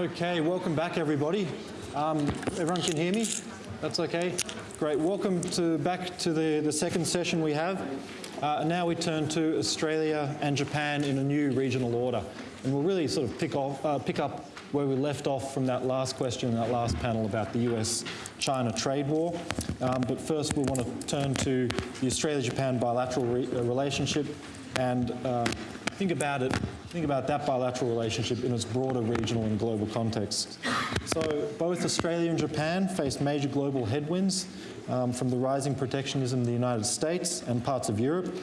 Okay, welcome back everybody. Um, everyone can hear me? That's okay? Great, welcome to back to the, the second session we have. Uh, now we turn to Australia and Japan in a new regional order. And we'll really sort of pick, off, uh, pick up where we left off from that last question that last panel about the US-China trade war. Um, but first we want to turn to the Australia-Japan bilateral re uh, relationship and uh, think about it, think about that bilateral relationship in its broader regional and global context. So both Australia and Japan face major global headwinds um, from the rising protectionism in the United States and parts of Europe.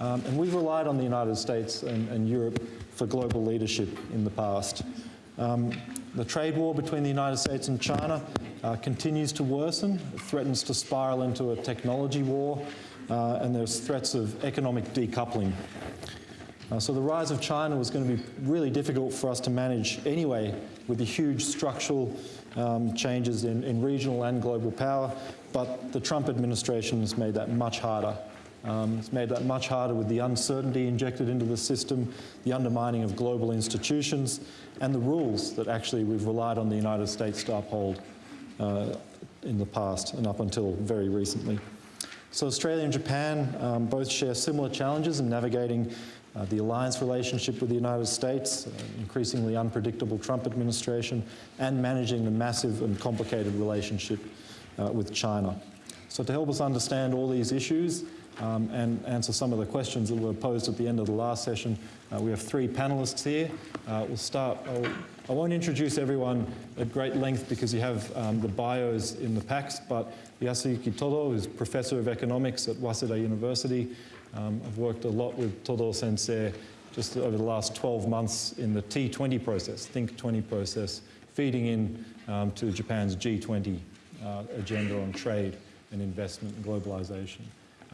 Um, and we've relied on the United States and, and Europe for global leadership in the past. Um, the trade war between the United States and China uh, continues to worsen. It threatens to spiral into a technology war, uh, and there's threats of economic decoupling. Uh, so the rise of China was going to be really difficult for us to manage anyway with the huge structural um, changes in, in, regional and global power, but the Trump administration has made that much harder. Um, it's made that much harder with the uncertainty injected into the system, the undermining of global institutions, and the rules that actually we've relied on the United States to uphold uh, in the past and up until very recently. So Australia and Japan um, both share similar challenges in navigating uh, the alliance relationship with the United States, uh, increasingly unpredictable Trump administration, and managing the massive and complicated relationship uh, with China. So to help us understand all these issues, um, and answer some of the questions that were posed at the end of the last session. Uh, we have three panelists here. Uh, we'll start, I'll, I not introduce everyone at great length because you have um, the bios in the packs, but Yasuyuki Todo is Professor of Economics at Waseda University. Um, I've worked a lot with Todo Sensei just over the last 12 months in the T20 process, Think 20 process, feeding in um, to Japan's G20 uh, agenda on trade and investment and globalization.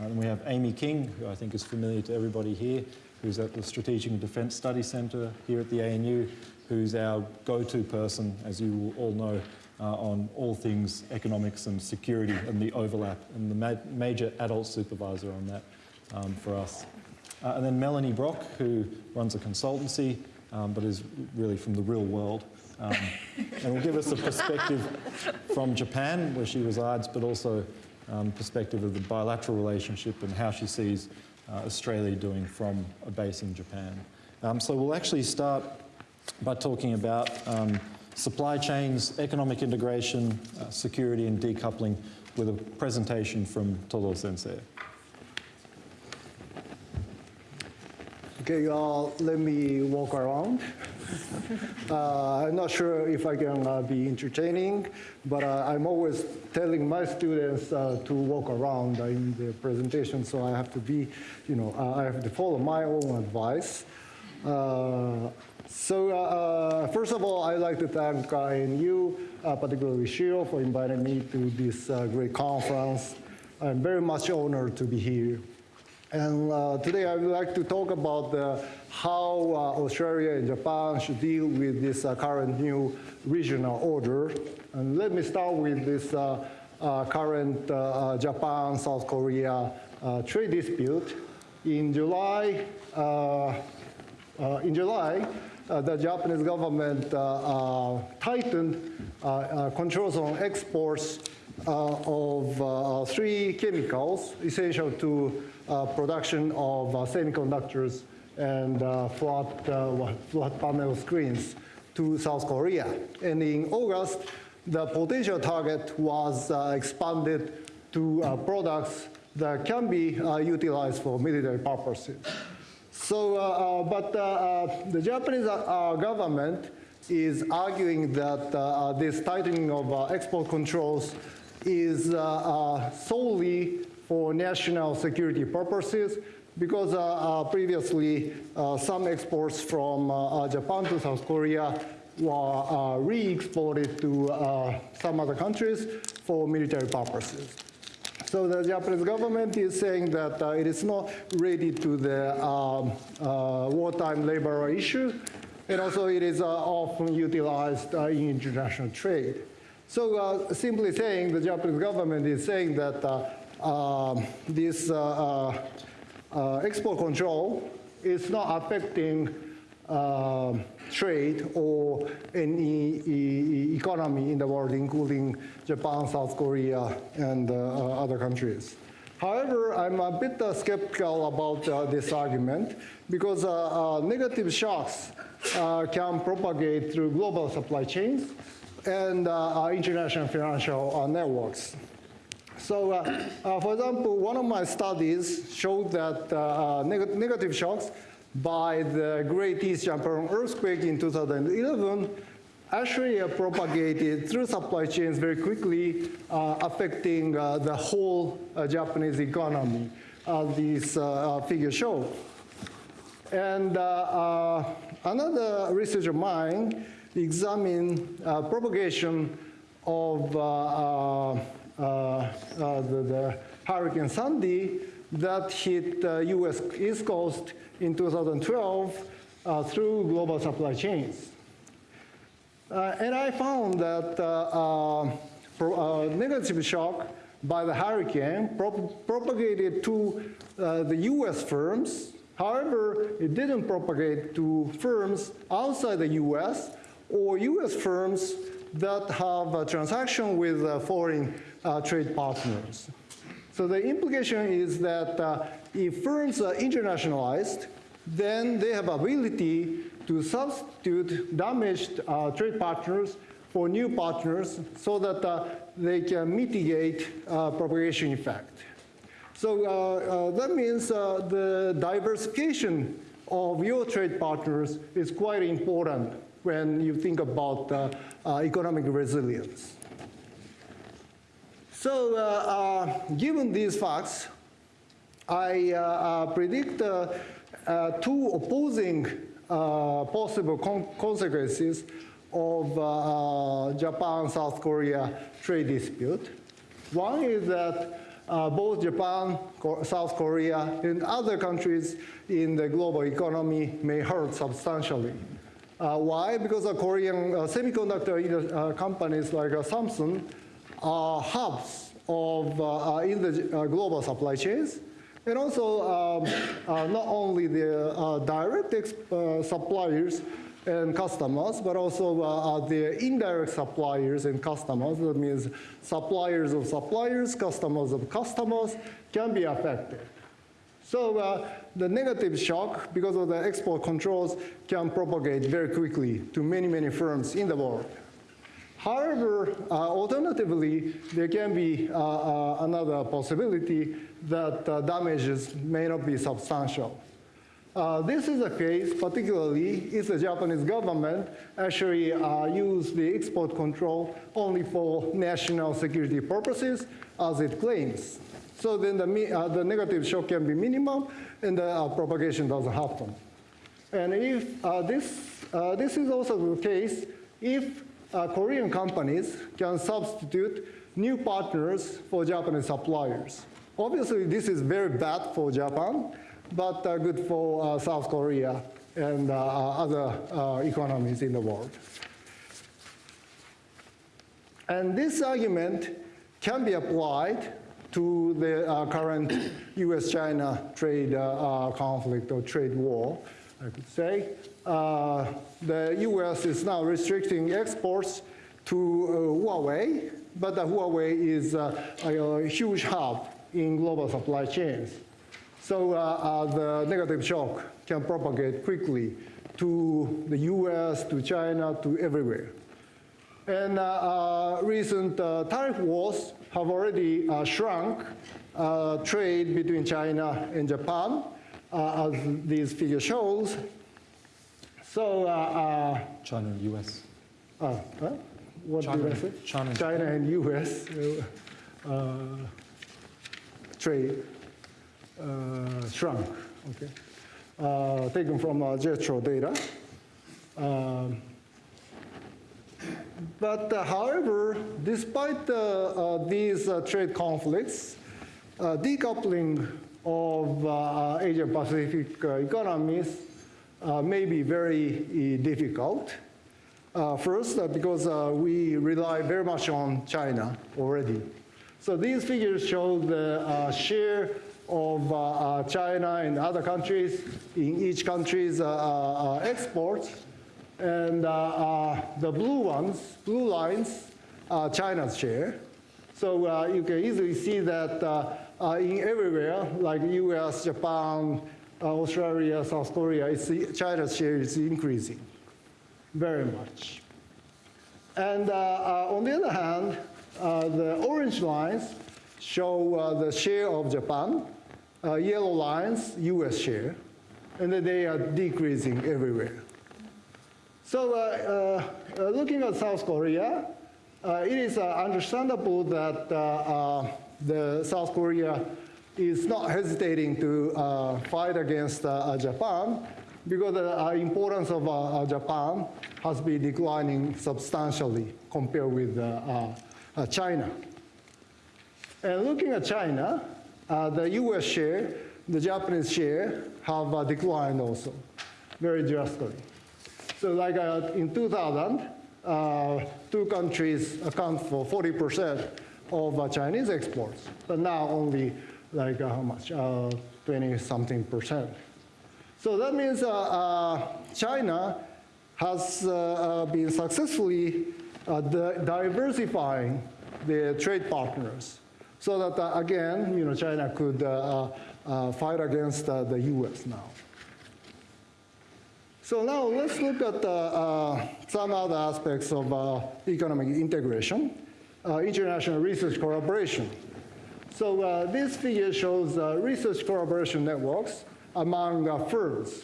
Uh, and we have Amy King, who I think is familiar to everybody here, who's at the Strategic and Defence Study Centre here at the ANU, who's our go-to person, as you all know, uh, on all things economics and security and the overlap, and the ma major adult supervisor on that um, for us. Uh, and then Melanie Brock, who runs a consultancy, um, but is really from the real world. Um, and will give us a perspective from Japan, where she resides, but also um, perspective of the bilateral relationship and how she sees uh, Australia doing from a base in Japan. Um, so we'll actually start by talking about um, supply chains, economic integration, uh, security and decoupling with a presentation from Todo Sensei. Okay, uh, let me walk around. Uh, I'm not sure if I can uh, be entertaining, but uh, I'm always telling my students uh, to walk around in the presentation, so I have to be, you know, uh, I have to follow my own advice. Uh, so first of all, I'd like to thank ANU, particularly Shiro, for inviting me to this great conference. I'm very much honored to be here. And uh, today I would like to talk about how uh, Australia and Japan should deal with this uh, current new regional order. And let me start with this uh, uh, current uh, Japan-South Korea trade dispute. In July, in July, Uh, the Japanese government uh, uh, tightened controls on exports of three chemicals essential to uh, production of uh, semiconductors and uh, flat, flat panel screens to South Korea. And in August, the potential target was expanded to products that can be utilized for military purposes. So, uh, but uh, the Japanese uh, government is arguing that this tightening of export controls is solely for national security purposes because uh, uh, previously uh, some exports from Japan to South Korea were re-exported to some other countries for military purposes. So the Japanese government is saying that uh, it is not ready to the um, uh, wartime labor issue, and also it is uh, often utilized in international trade. So simply saying, the Japanese government is saying that um, this uh, uh, uh, export control is not affecting uh, trade or any economy in the world, including Japan, South Korea, and uh, other countries. However, I'm a bit uh, skeptical about uh, this argument because uh, uh, negative shocks can propagate through global supply chains and international financial networks. So, for example, one of my studies showed that neg- negative shocks by the Great East Japan earthquake in 2011 actually propagated through supply chains very quickly, uh, affecting uh, the whole uh, Japanese economy, as these uh, uh, figures show. And uh, another research of mine examined propagation of the, the Hurricane Sandy that hit uh, U.S. East Coast in 2012 uh, through global supply chains. Uh, and I found that uh, uh, uh, negative shock by the hurricane prop- propagated to the US firms. However, it didn't propagate to firms outside the US or US firms that have a transaction with foreign trade partners. So the implication is that uh, if firms are internationalized, then they have ability to substitute damaged uh, trade partners for new partners so that uh, they can mitigate uh, propagation effect. So uh, uh, that means uh, the diversification of your trade partners is quite important when you think about economic resilience. So, uh, uh, given these facts, I uh, predict two opposing possible con- consequences of uh, Japan-South Korea trade dispute. One is that uh, both Japan, South Korea, and other countries in the global economy may hurt substantially. Uh, why? Because the Korean semiconductor companies like Samsung hubs of, uh, uh, in the uh, global supply chains. And also, um, not only the direct suppliers and customers, but also uh, the indirect suppliers and customers. That means suppliers of suppliers, customers of customers can be affected. So uh, the negative shock, because of the export controls, can propagate very quickly to many, many firms in the world. However, uh, alternatively, there can be uh, uh, another possibility that uh, damages may not be substantial. This is the case particularly if the Japanese government actually uh, use the export control only for national security purposes as it claims. So then the, uh, the negative shock can be minimum and the uh, propagation doesn't happen. And if uh, this, this is also the case if uh, Korean companies can substitute new partners for Japanese suppliers. Obviously, this is very bad for Japan, but uh, good for uh, South Korea and uh, other uh, economies in the world. And this argument can be applied to the uh, current US-China trade uh, uh, conflict or trade war, I could say. Uh, the US is now restricting exports to uh, Huawei, but Huawei is uh, a, huge hub in global supply chains. So uh, uh, the negative shock can propagate quickly to the US, to China, to everywhere. And recent tariff wars have already shrunk trade between China and Japan, as this figure shows. So, uh, China and US. uh, uh, what China did I and- say? China China and US uh, uh, trade uh, shrunk. Okay, uh, taken from uh, JETRO data. Um, but uh, however, despite uh, uh, these uh, trade conflicts, uh, decoupling of uh, Asia Pacific uh, economies uh, may be very uh, difficult. Uh, first, uh, because uh, we rely very much on China already. So these figures show the uh, share of uh, uh, China and other countries in each country's uh, uh, uh, exports. And uh, uh, the blue ones, blue lines, China's share. So uh, you can easily see that uh, in everywhere, like US, Japan, Australia, South Korea, it's, China's share is increasing very much. And uh, uh, on the other hand, uh, the orange lines show the share of Japan, yellow lines, US share, and they are decreasing everywhere. So uh, uh, looking at South Korea, uh, it is understandable that the South Korea is not hesitating to uh, fight against uh, uh, Japan because the uh, importance of uh, Japan has been declining substantially compared with China. And looking at China, the US share, the Japanese share have declined also very drastically. So like in 2000, uh, two countries account for 40% of uh, Chinese exports, but now only like uh, how much, 20 something percent. So that means uh, uh, China has uh, uh, been successfully uh, di- diversifying their trade partners so that uh, again, you know, China could uh, uh, uh, fight against uh, the US now. So now let's look at uh, uh, some other aspects of uh, economic integration, uh, international research collaboration. So uh, this figure shows uh, research collaboration networks among uh, firms.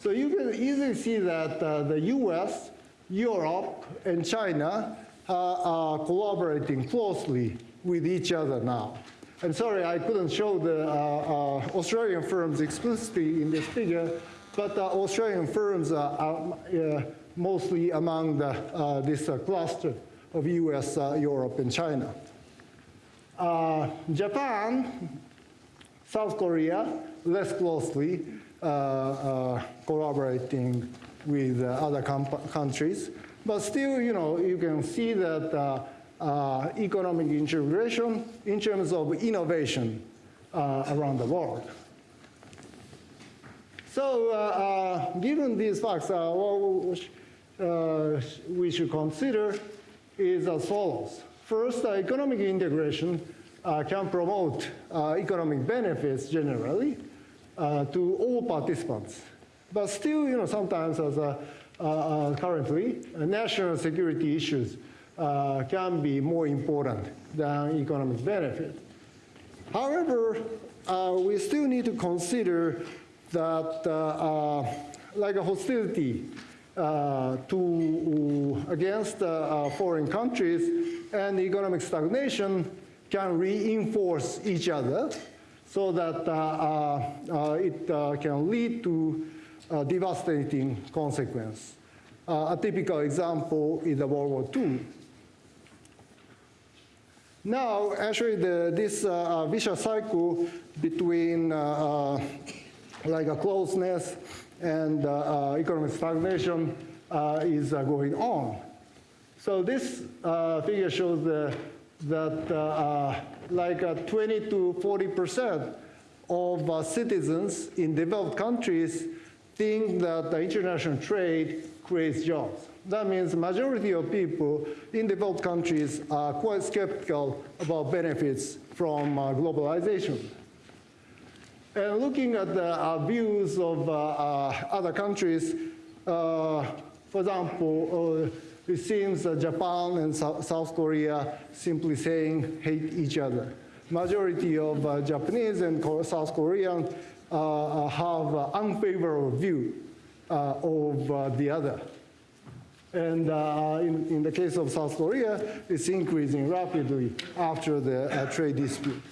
So you can easily see that uh, the US, Europe, and China are, collaborating closely with each other now. I'm sorry, I couldn't show the uh, uh, Australian firms explicitly in this figure, but uh, Australian firms are, uh, mostly among the, uh, this uh, cluster of US, uh, Europe, and China. Uh, Japan, South Korea, less closely uh, uh, collaborating with uh, other countries. But still, you know, you can see that economic integration in terms of innovation around the world. So, uh, uh, given these facts, uh, we should consider is as follows. First, economic integration uh, can promote uh, economic benefits generally uh, to all participants. But still, you know, sometimes as a, uh, uh, currently, uh, national security issues can be more important than economic benefit. However, we still need to consider that like a hostility to against uh, uh, foreign countries and economic stagnation can reinforce each other so that uh, uh, uh, it uh, can lead to uh, devastating consequence. Uh, a typical example is the World War II. Now, actually, the, this uh, uh, vicious cycle between uh, uh, like a closeness and uh, uh, economic stagnation uh, is going on. So this figure shows that like uh, 20 to 40 percent of citizens in developed countries think that international trade creates jobs. That means the majority of people in developed countries are quite skeptical about benefits from globalization. And looking at the uh, views of uh, uh, other countries, uh, for example, uh, it seems that Japan and Sou- South Korea simply saying hate each other. Majority of uh, Japanese and South Korean uh, uh, have unfavorable view uh, of uh, the other. And uh, in, in the case of South Korea, it's increasing rapidly after the uh, trade dispute.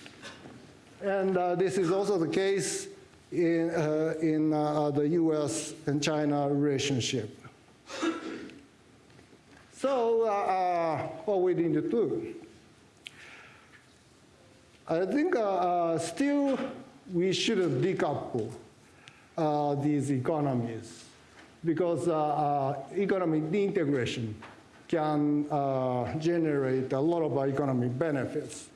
And uh, this is also the case in, uh, in uh, the US and China relationship. So, uh, uh, what we need to do? I think uh, still we shouldn't decouple these economies because economic integration can generate a lot of economic benefits.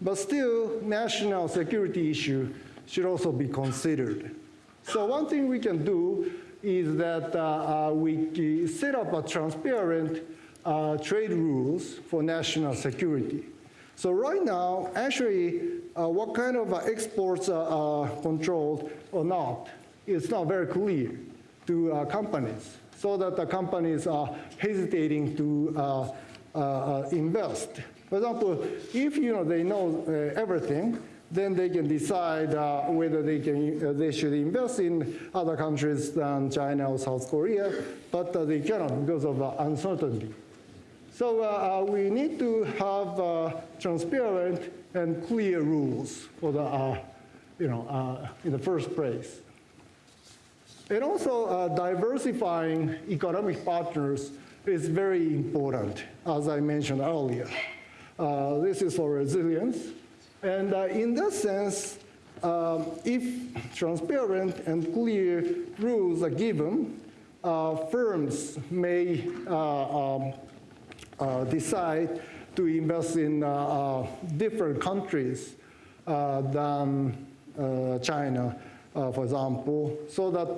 But still, national security issue should also be considered. So one thing we can do is that uh, uh, we set up a transparent uh, trade rules for national security. So right now, actually, uh, what kind of uh, exports are controlled or not, it's not very clear to uh, companies, so that the companies are hesitating to uh, uh, invest. For example, if you know they know everything, then they can decide uh, whether they, can, uh, they should invest in other countries than China or South Korea, but uh, they cannot because of uncertainty. So uh, uh, we need to have uh, transparent and clear rules for the, uh, you know, uh, in the first place. And also uh, diversifying economic partners is very important, as I mentioned earlier. This is for resilience. And in that sense, um, if transparent and clear rules are given, firms may um, uh, decide to invest in uh, uh, different countries than China, for example, so that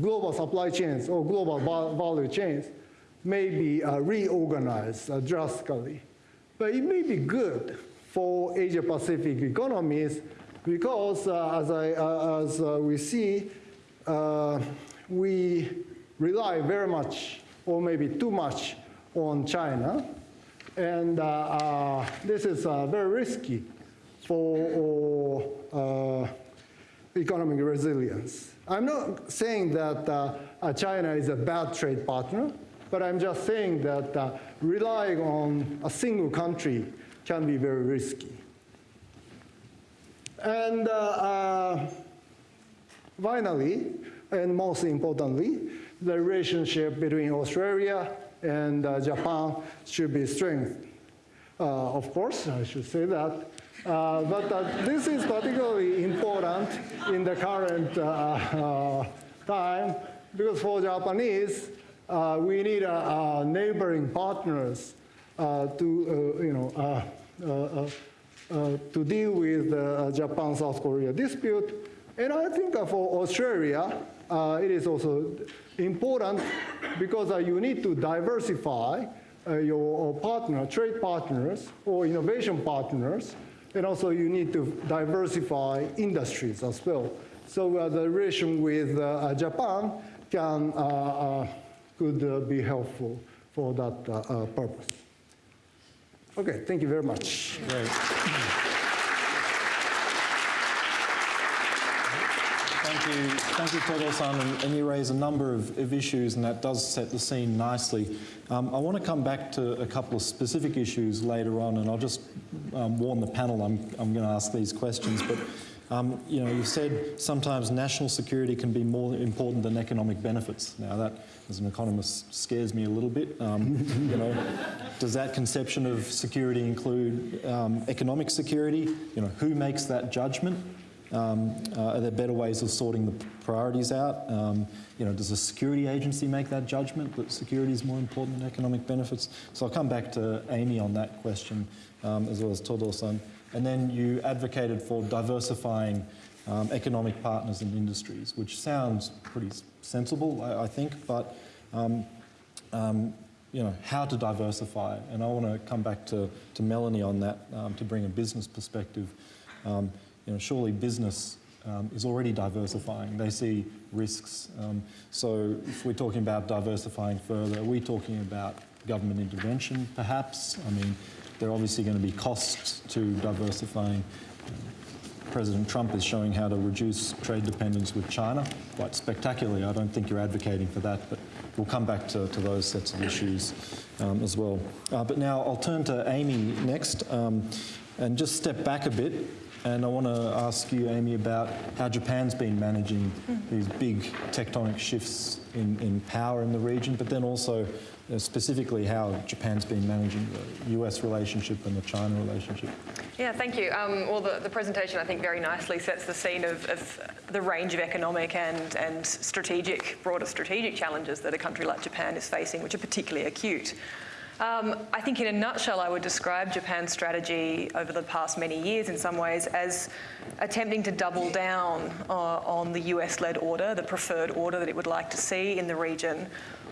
global supply chains or global value chains may be reorganized drastically. But it may be good for Asia-Pacific economies because, uh, as, I, uh, as uh, we see, we rely very much or maybe too much on China. And uh, uh, this is uh, very risky for uh, economic resilience. I'm not saying that uh, China is a bad trade partner, but I'm just saying that uh, relying on a single country can be very risky. And finally, and most importantly, the relationship between Australia and uh, Japan should be strengthened. Uh, of course, I should say that. Uh, but uh, this is particularly important in the current uh, uh, time because for Japanese, Uh, we need uh, uh, neighboring partners to, you know, to deal with the Japan-South Korea dispute. And I think for Australia, it is also important because uh, you need to diversify uh, your partner, trade partners or innovation partners, and also you need to diversify industries as well. So uh, the relation with uh, Japan can uh, uh, could be helpful for that purpose. Okay, thank you very much. Great. Thank you, thank you, Todo-san, and, and, you raise a number of, of, issues, and that does set the scene nicely. Um, I want to come back to a couple of specific issues later on, and I'll just um, warn the panel I'm, I'm going to ask these questions. But um, you know, you said sometimes national security can be more important than economic benefits. Now that, as an economist, scares me a little bit. Um, you know, does that conception of security include um, economic security? You know, who makes that judgment? Um, uh, are there better ways of sorting the priorities out? Um, you know, does a security agency make that judgment that security is more important than economic benefits? So I'll come back to Amy on that question, um, as well as Todo-san. And then you advocated for diversifying um, economic partners and industries, which sounds pretty sensible, I, I think, but um, um, you know, how to diversify. And I want to come back to, to Melanie on that to bring a business perspective. Um, you know, surely business um, is already diversifying. They see risks. Um, so if we're talking about diversifying further, are we talking about government intervention, perhaps? I mean, there are obviously going to be costs to diversifying. President Trump is showing how to reduce trade dependence with China quite spectacularly. I don't think you're advocating for that, but we'll come back to, to those sets of issues um, as well. Uh, but now I'll turn to Amy next um, and just step back a bit and I want to ask you, Amy, about how Japan's been managing these big tectonic shifts in, in power in the region, but then also specifically how Japan's been managing the US relationship and the China relationship. Yeah, thank you. Um, well, the, the, presentation, I think, very nicely sets the scene of, of, the range of economic and, and strategic, broader strategic challenges that a country like Japan is facing, which are particularly acute. Um, I think in a nutshell, I would describe Japan's strategy over the past many years in some ways as attempting to double down uh, on the US-led order, the preferred order that it would like to see in the region,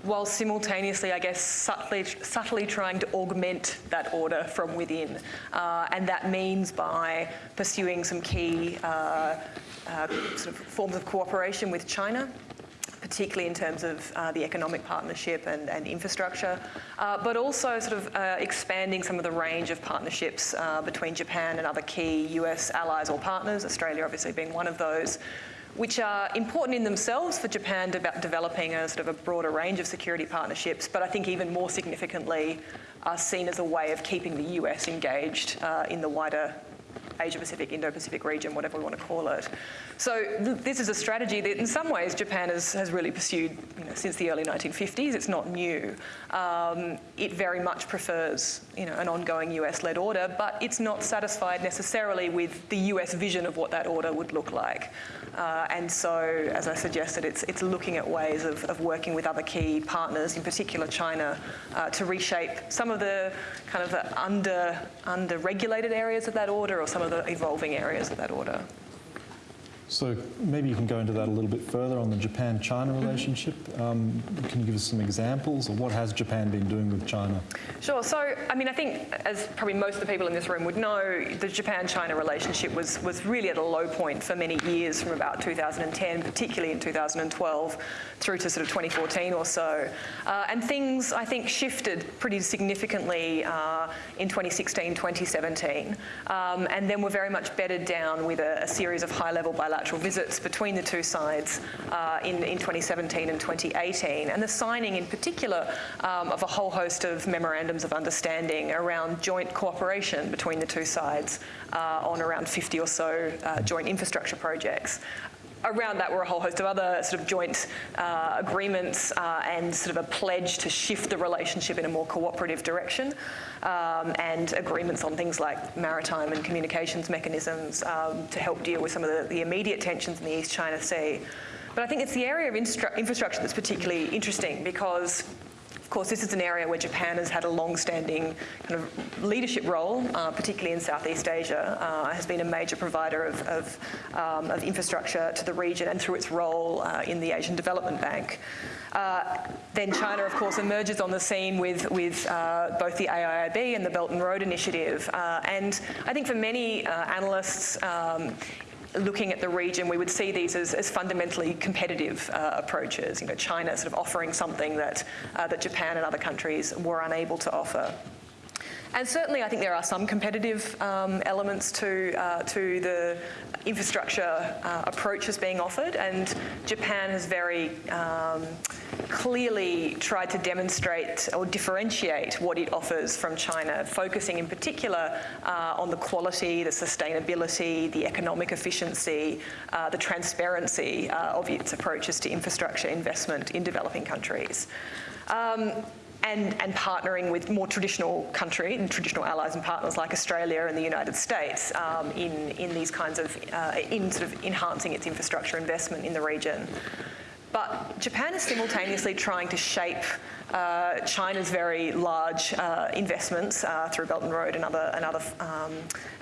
while simultaneously, I guess, subtly, subtly trying to augment that order from within. Uh, and that means by pursuing some key uh, uh, sort of forms of cooperation with China, particularly in terms of uh, the economic partnership and, and infrastructure, uh, but also sort of uh, expanding some of the range of partnerships uh, between Japan and other key US allies or partners, Australia obviously being one of those, which are important in themselves for Japan de developing a sort of a broader range of security partnerships, but I think even more significantly are seen as a way of keeping the US engaged uh, in the wider Asia-Pacific, Indo-Pacific region, whatever we want to call it. So th this is a strategy that in some ways Japan has, has really pursued you know, since the early 1950s. It's not new. Um, it very much prefers you know, an ongoing US-led order, but it's not satisfied necessarily with the US vision of what that order would look like. Uh, and so, as I suggested, it's, it's looking at ways of, of working with other key partners, in particular China, uh, to reshape some of the kind of the under, under-regulated areas of that order or some of the evolving areas of that order. So maybe you can go into that a little bit further on the Japan-China relationship. Um, can you give us some examples of what has Japan been doing with China? Sure. So, I mean, I think, as probably most of the people in this room would know, the Japan-China relationship was, was really at a low point for many years from about 2010, particularly in 2012, through to sort of 2014 or so. Uh, and things, I think, shifted pretty significantly uh, in 2016, 2017, um, and then were very much bedded down with a, a series of high-level bilateral visits between the two sides uh, in, in 2017 and 2018, and the signing in particular um, of a whole host of memorandums of understanding around joint cooperation between the two sides uh, on around 50 or so uh, joint infrastructure projects. Around that were a whole host of other sort of joint uh, agreements uh, and sort of a pledge to shift the relationship in a more cooperative direction um, and agreements on things like maritime and communications mechanisms um, to help deal with some of the, the, immediate tensions in the East China Sea. But I think it's the area of infrastructure that's particularly interesting because of course, this is an area where Japan has had a long-standing kind of leadership role, uh, particularly in Southeast Asia, uh, has been a major provider of, of, um, of, infrastructure to the region and through its role uh, in the Asian Development Bank. Uh, then China, of course, emerges on the scene with, with uh, both the AIIB and the Belt and Road Initiative. Uh, and I think for many analysts, um, looking at the region, we would see these as, as fundamentally competitive uh, approaches. You know, China sort of offering something that, uh, that Japan and other countries were unable to offer. And certainly I think there are some competitive um, elements to, uh, to the infrastructure uh, approaches being offered and Japan has very um, clearly tried to demonstrate or differentiate what it offers from China, focusing in particular uh, on the quality, the sustainability, the economic efficiency, uh, the transparency uh, of its approaches to infrastructure investment in developing countries. Um, and, and, partnering with more traditional country and traditional allies and partners like Australia and the United States um, in, in these kinds of, uh, in sort of enhancing its infrastructure investment in the region. But Japan is simultaneously trying to shape uh, China's very large uh, investments uh, through Belt and Road and other, and other um,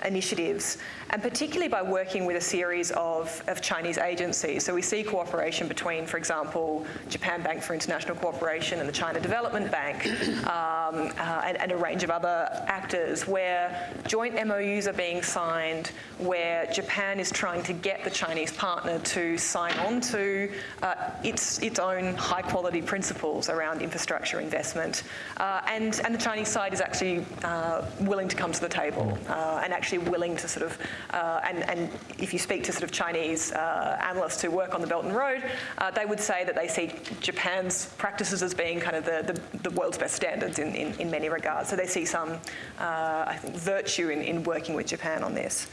initiatives, and particularly by working with a series of, of Chinese agencies. So we see cooperation between, for example, Japan Bank for International Cooperation and the China Development Bank, um, uh, and, and, a range of other actors, where joint MOUs are being signed, where Japan is trying to get the Chinese partner to sign on to uh, its, its own high-quality principles around infrastructure infrastructure investment. Uh, and, and the Chinese side is actually uh, willing to come to the table uh, and actually willing to sort of, uh, and, and if you speak to sort of Chinese uh, analysts who work on the Belt and Road, uh, they would say that they see Japan's practices as being kind of the, the, the world's best standards in, in, in, many regards. So they see some, I think, virtue in, in working with Japan on this.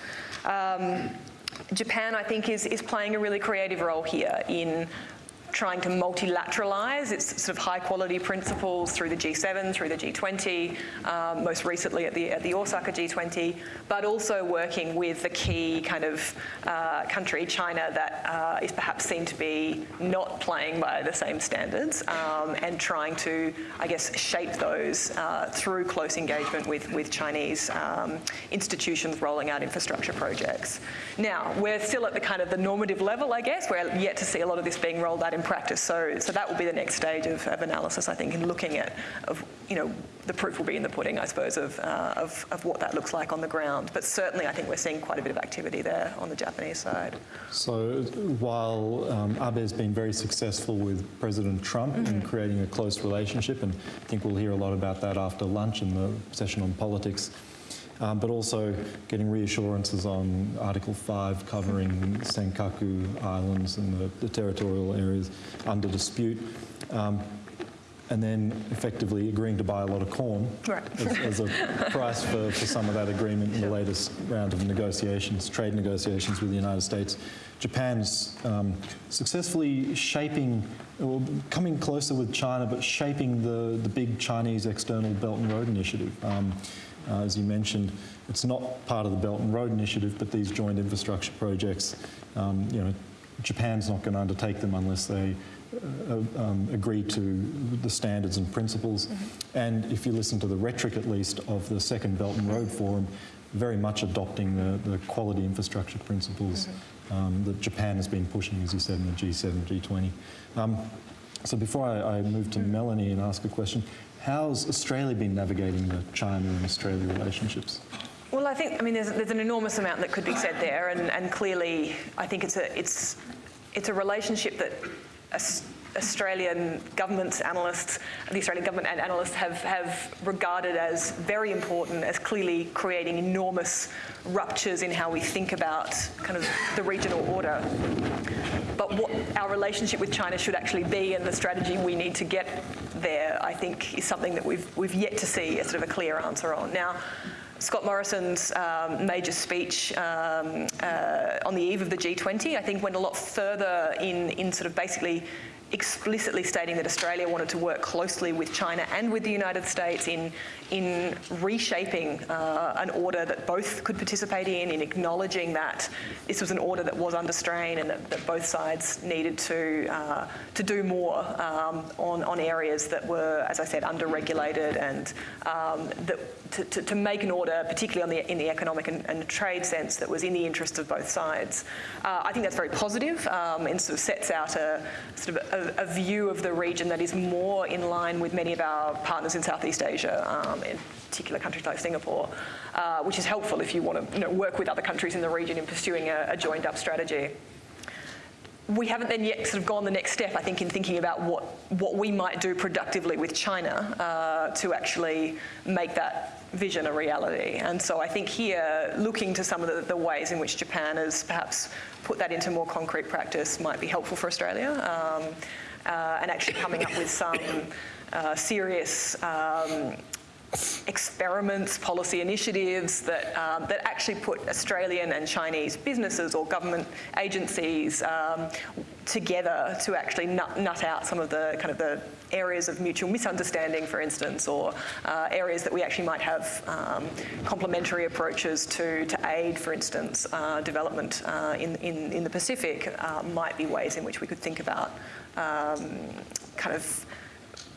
Um, Japan, I think, is, is playing a really creative role here in trying to multilateralize its sort of high quality principles through the G7, through the G20, um, most recently at the, at the Osaka G20, but also working with the key kind of uh, country, China, that uh, is perhaps seen to be not playing by the same standards um, and trying to, I guess, shape those uh, through close engagement with, with Chinese um, institutions rolling out infrastructure projects. Now, we're still at the kind of the normative level, I guess. We're yet to see a lot of this being rolled out in practice. So, so that will be the next stage of, of analysis, I think, in looking at, of, you know, the proof will be in the pudding, I suppose, of, uh, of, of what that looks like on the ground. But certainly, I think we're seeing quite a bit of activity there on the Japanese side. So while um, Abe's been very successful with President Trump in creating a close relationship, and I think we'll hear a lot about that after lunch in the session on politics, um, but also getting reassurances on Article 5 covering Senkaku Islands and the, the territorial areas under dispute. Um, and then effectively agreeing to buy a lot of corn Right. as, as a price for, for some of that agreement in the latest round of negotiations, trade negotiations with the United States. Japan's um, successfully shaping, or coming closer with China, but shaping the, the big Chinese external Belt and Road Initiative. Um, uh, as you mentioned, it's not part of the Belt and Road Initiative, but these joint infrastructure projects, um, you know, Japan's not going to undertake them unless they uh, um, agree to the standards and principles. And if you listen to the rhetoric, at least, of the second Belt and Road Forum, very much adopting the, the quality infrastructure principles um, that Japan has been pushing, as you said, in the G7, G20. Um, so before I, I move to Melanie and ask a question, how's Australia been navigating the China and Australia relationships? Well, I think I mean there's, there's an enormous amount that could be said there, and, and clearly I think it's a it's it's a relationship that Australian governments, analysts, the Australian government and analysts have have regarded as very important, as clearly creating enormous ruptures in how we think about kind of the regional order. But what our relationship with China should actually be, and the strategy we need to get there, I think, is something that we've we've yet to see a sort of a clear answer on now. Scott Morrison's um, major speech um, uh, on the eve of the G20, I think, went a lot further in, in sort of basically explicitly stating that Australia wanted to work closely with China and with the United States in, in reshaping uh, an order that both could participate in, in acknowledging that this was an order that was under strain and that, that both sides needed to, uh, to do more um, on, on areas that were, as I said, under-regulated and um, that to, to, to, make an order, particularly on the, in the economic and, and, trade sense, that was in the interest of both sides. Uh, I think that's very positive um, and sort of sets out a sort of a, a, view of the region that is more in line with many of our partners in Southeast Asia, um, in particular countries like Singapore, uh, which is helpful if you want to you know, work with other countries in the region in pursuing a, a joined-up strategy we haven't then yet sort of gone the next step, I think, in thinking about what, what we might do productively with China uh, to actually make that vision a reality. And so I think here, looking to some of the, the, ways in which Japan has perhaps put that into more concrete practice might be helpful for Australia. Um, uh, and actually coming up with some uh, serious um, experiments, policy initiatives that, um, that actually put Australian and Chinese businesses or government agencies um, together to actually nut, nut, out some of the kind of the areas of mutual misunderstanding, for instance, or uh, areas that we actually might have um, complementary approaches to, to aid, for instance, uh, development uh, in, in, in the Pacific uh, might be ways in which we could think about um, kind of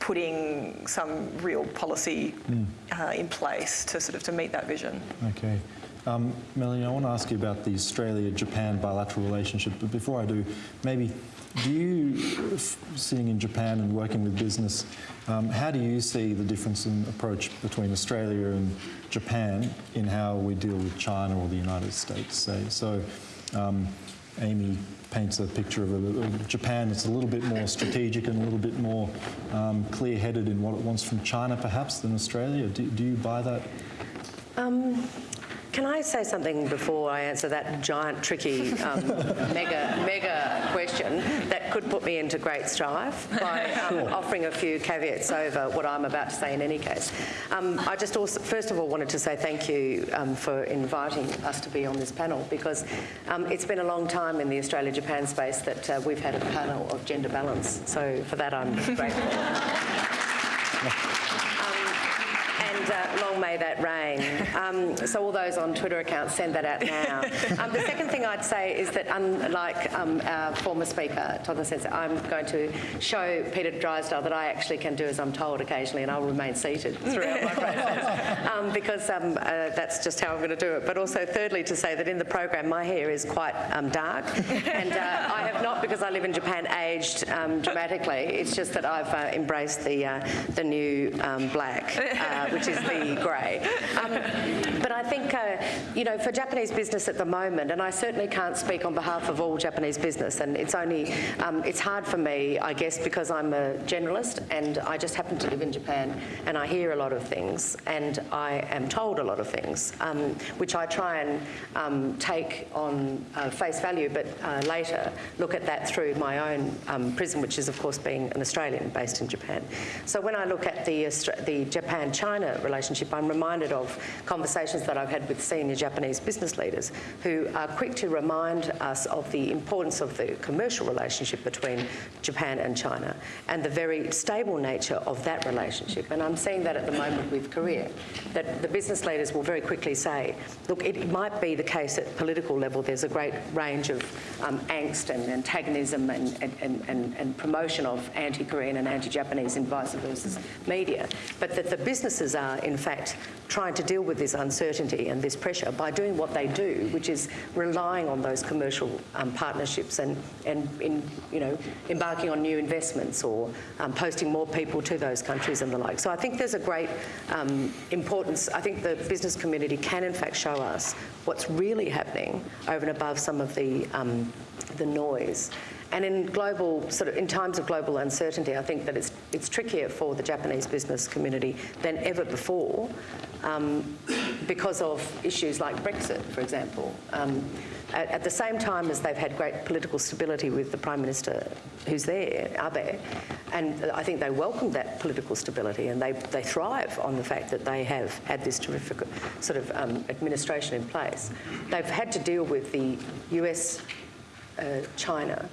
putting some real policy mm. uh, in place to sort of to meet that vision. Okay. Um, Melanie, I want to ask you about the Australia-Japan bilateral relationship, but before I do, maybe do you, sitting in Japan and working with business, um, how do you see the difference in approach between Australia and Japan in how we deal with China or the United States, say? So, um, Amy paints a picture of, a, of, Japan that's a little bit more strategic and a little bit more um, clear-headed in what it wants from China, perhaps, than Australia. Do, do you buy that? Um, can I say something before I answer that giant, tricky, um, mega, mega question that could put me into great strife by um, offering a few caveats over what I'm about to say in any case. Um, I just also, first of all, wanted to say thank you um, for inviting us to be on this panel because um, it's been a long time in the Australia-Japan space that uh, we've had a panel of gender balance. So for that, I'm grateful. and uh, long may that reign. Um, so all those on Twitter accounts, send that out now. Um, the second thing I'd say is that unlike um, our former speaker, Todd says, I'm going to show Peter Drysdale that I actually can do as I'm told occasionally and I'll remain seated throughout my process um, because um, uh, that's just how I'm going to do it. But also thirdly to say that in the program my hair is quite um, dark and uh, I have not, because I live in Japan, aged dramatically. It's just that I've uh, embraced the, uh, the new black, uh, which is the grey. Um, but I think, uh, you know, for Japanese business at the moment, and I certainly can't speak on behalf of all Japanese business, and it's only, um, it's hard for me, I guess, because I'm a generalist and I just happen to live in Japan and I hear a lot of things and I am told a lot of things, um, which I try and um, take on uh, face value, but uh, later look at that through my own um, prism, which is, of course, being an Australian based in Japan. So when I look at the, the Japan-China relationship, I'm reminded of conversations that I've had with senior Japanese business leaders who are quick to remind us of the importance of the commercial relationship between Japan and China and the very stable nature of that relationship. And I'm seeing that at the moment with Korea, that the business leaders will very quickly say, look, it might be the case at political level there's a great range of um, angst and antagonism and, and, and, and promotion of anti-Korean and anti-Japanese and vice versa media, but that the businesses are in fact trying to deal with this uncertainty and this pressure by doing what they do, which is relying on those commercial um, partnerships and, and in, you know, embarking on new investments or um, posting more people to those countries and the like. So I think there's a great um, importance. I think the business community can in fact show us what's really happening over and above some of the, um, the noise. And in global, sort of, in times of global uncertainty, I think that it's, it's trickier for the Japanese business community than ever before um, because of issues like Brexit, for example. Um, at, at, the same time as they've had great political stability with the Prime Minister who's there, Abe, and I think they welcome that political stability and they, they thrive on the fact that they have had this terrific sort of um, administration in place. They've had to deal with the US, uh, China,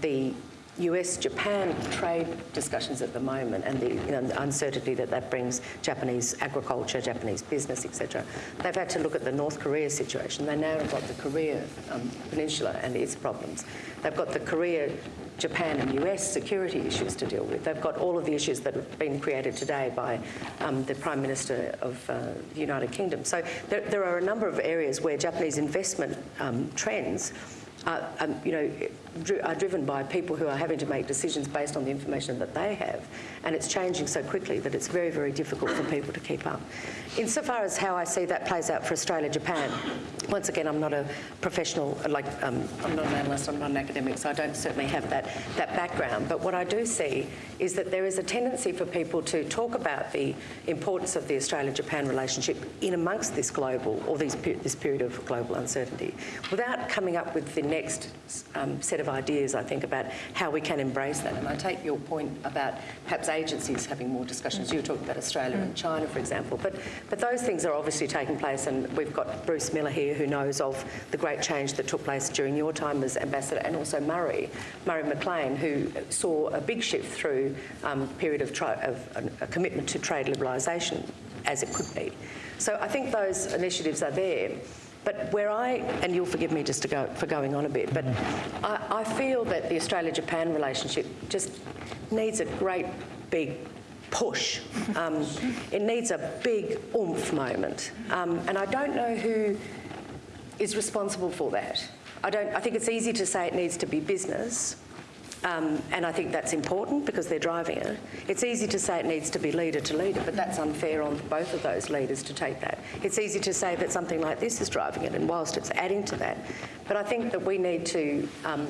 the US-Japan trade discussions at the moment and the, you know, uncertainty that that brings Japanese agriculture, Japanese business, etc. They've had to look at the North Korea situation. They now have got the Korea um, Peninsula and its problems. They've got the Korea, Japan and US security issues to deal with. They've got all of the issues that have been created today by um, the Prime Minister of uh, the United Kingdom. So there, there, are a number of areas where Japanese investment um, trends are, um, you know, are driven by people who are having to make decisions based on the information that they have. And it's changing so quickly that it's very, very difficult for people to keep up. Insofar as how I see that plays out for Australia, Japan, once again, I'm not a professional, like, um, I'm not an analyst, I'm not an academic, so I don't certainly have that, that background. But what I do see is that there is a tendency for people to talk about the importance of the Australia-Japan relationship in amongst this global, or these, this period of global uncertainty, without coming up with the next um, set of ideas, I think, about how we can embrace that. And I take your point about perhaps agencies having more discussions. You were talking about Australia and China, for example. But, but those things are obviously taking place, and we've got Bruce Miller here who knows of the great change that took place during your time as ambassador, and also Murray, Murray McLean, who saw a big shift through um, period of, of a commitment to trade liberalisation as it could be. So I think those initiatives are there. But where I, and you'll forgive me just to go, for going on a bit, but I, I feel that the Australia-Japan relationship just needs a great big push. Um, it needs a big oomph moment. Um, and I don't know who is responsible for that. I, don't, I think it's easy to say it needs to be business, um, and I think that's important because they're driving it. It's easy to say it needs to be leader to leader, but that's unfair on both of those leaders to take that. It's easy to say that something like this is driving it, and whilst it's adding to that, but I think that we need to um,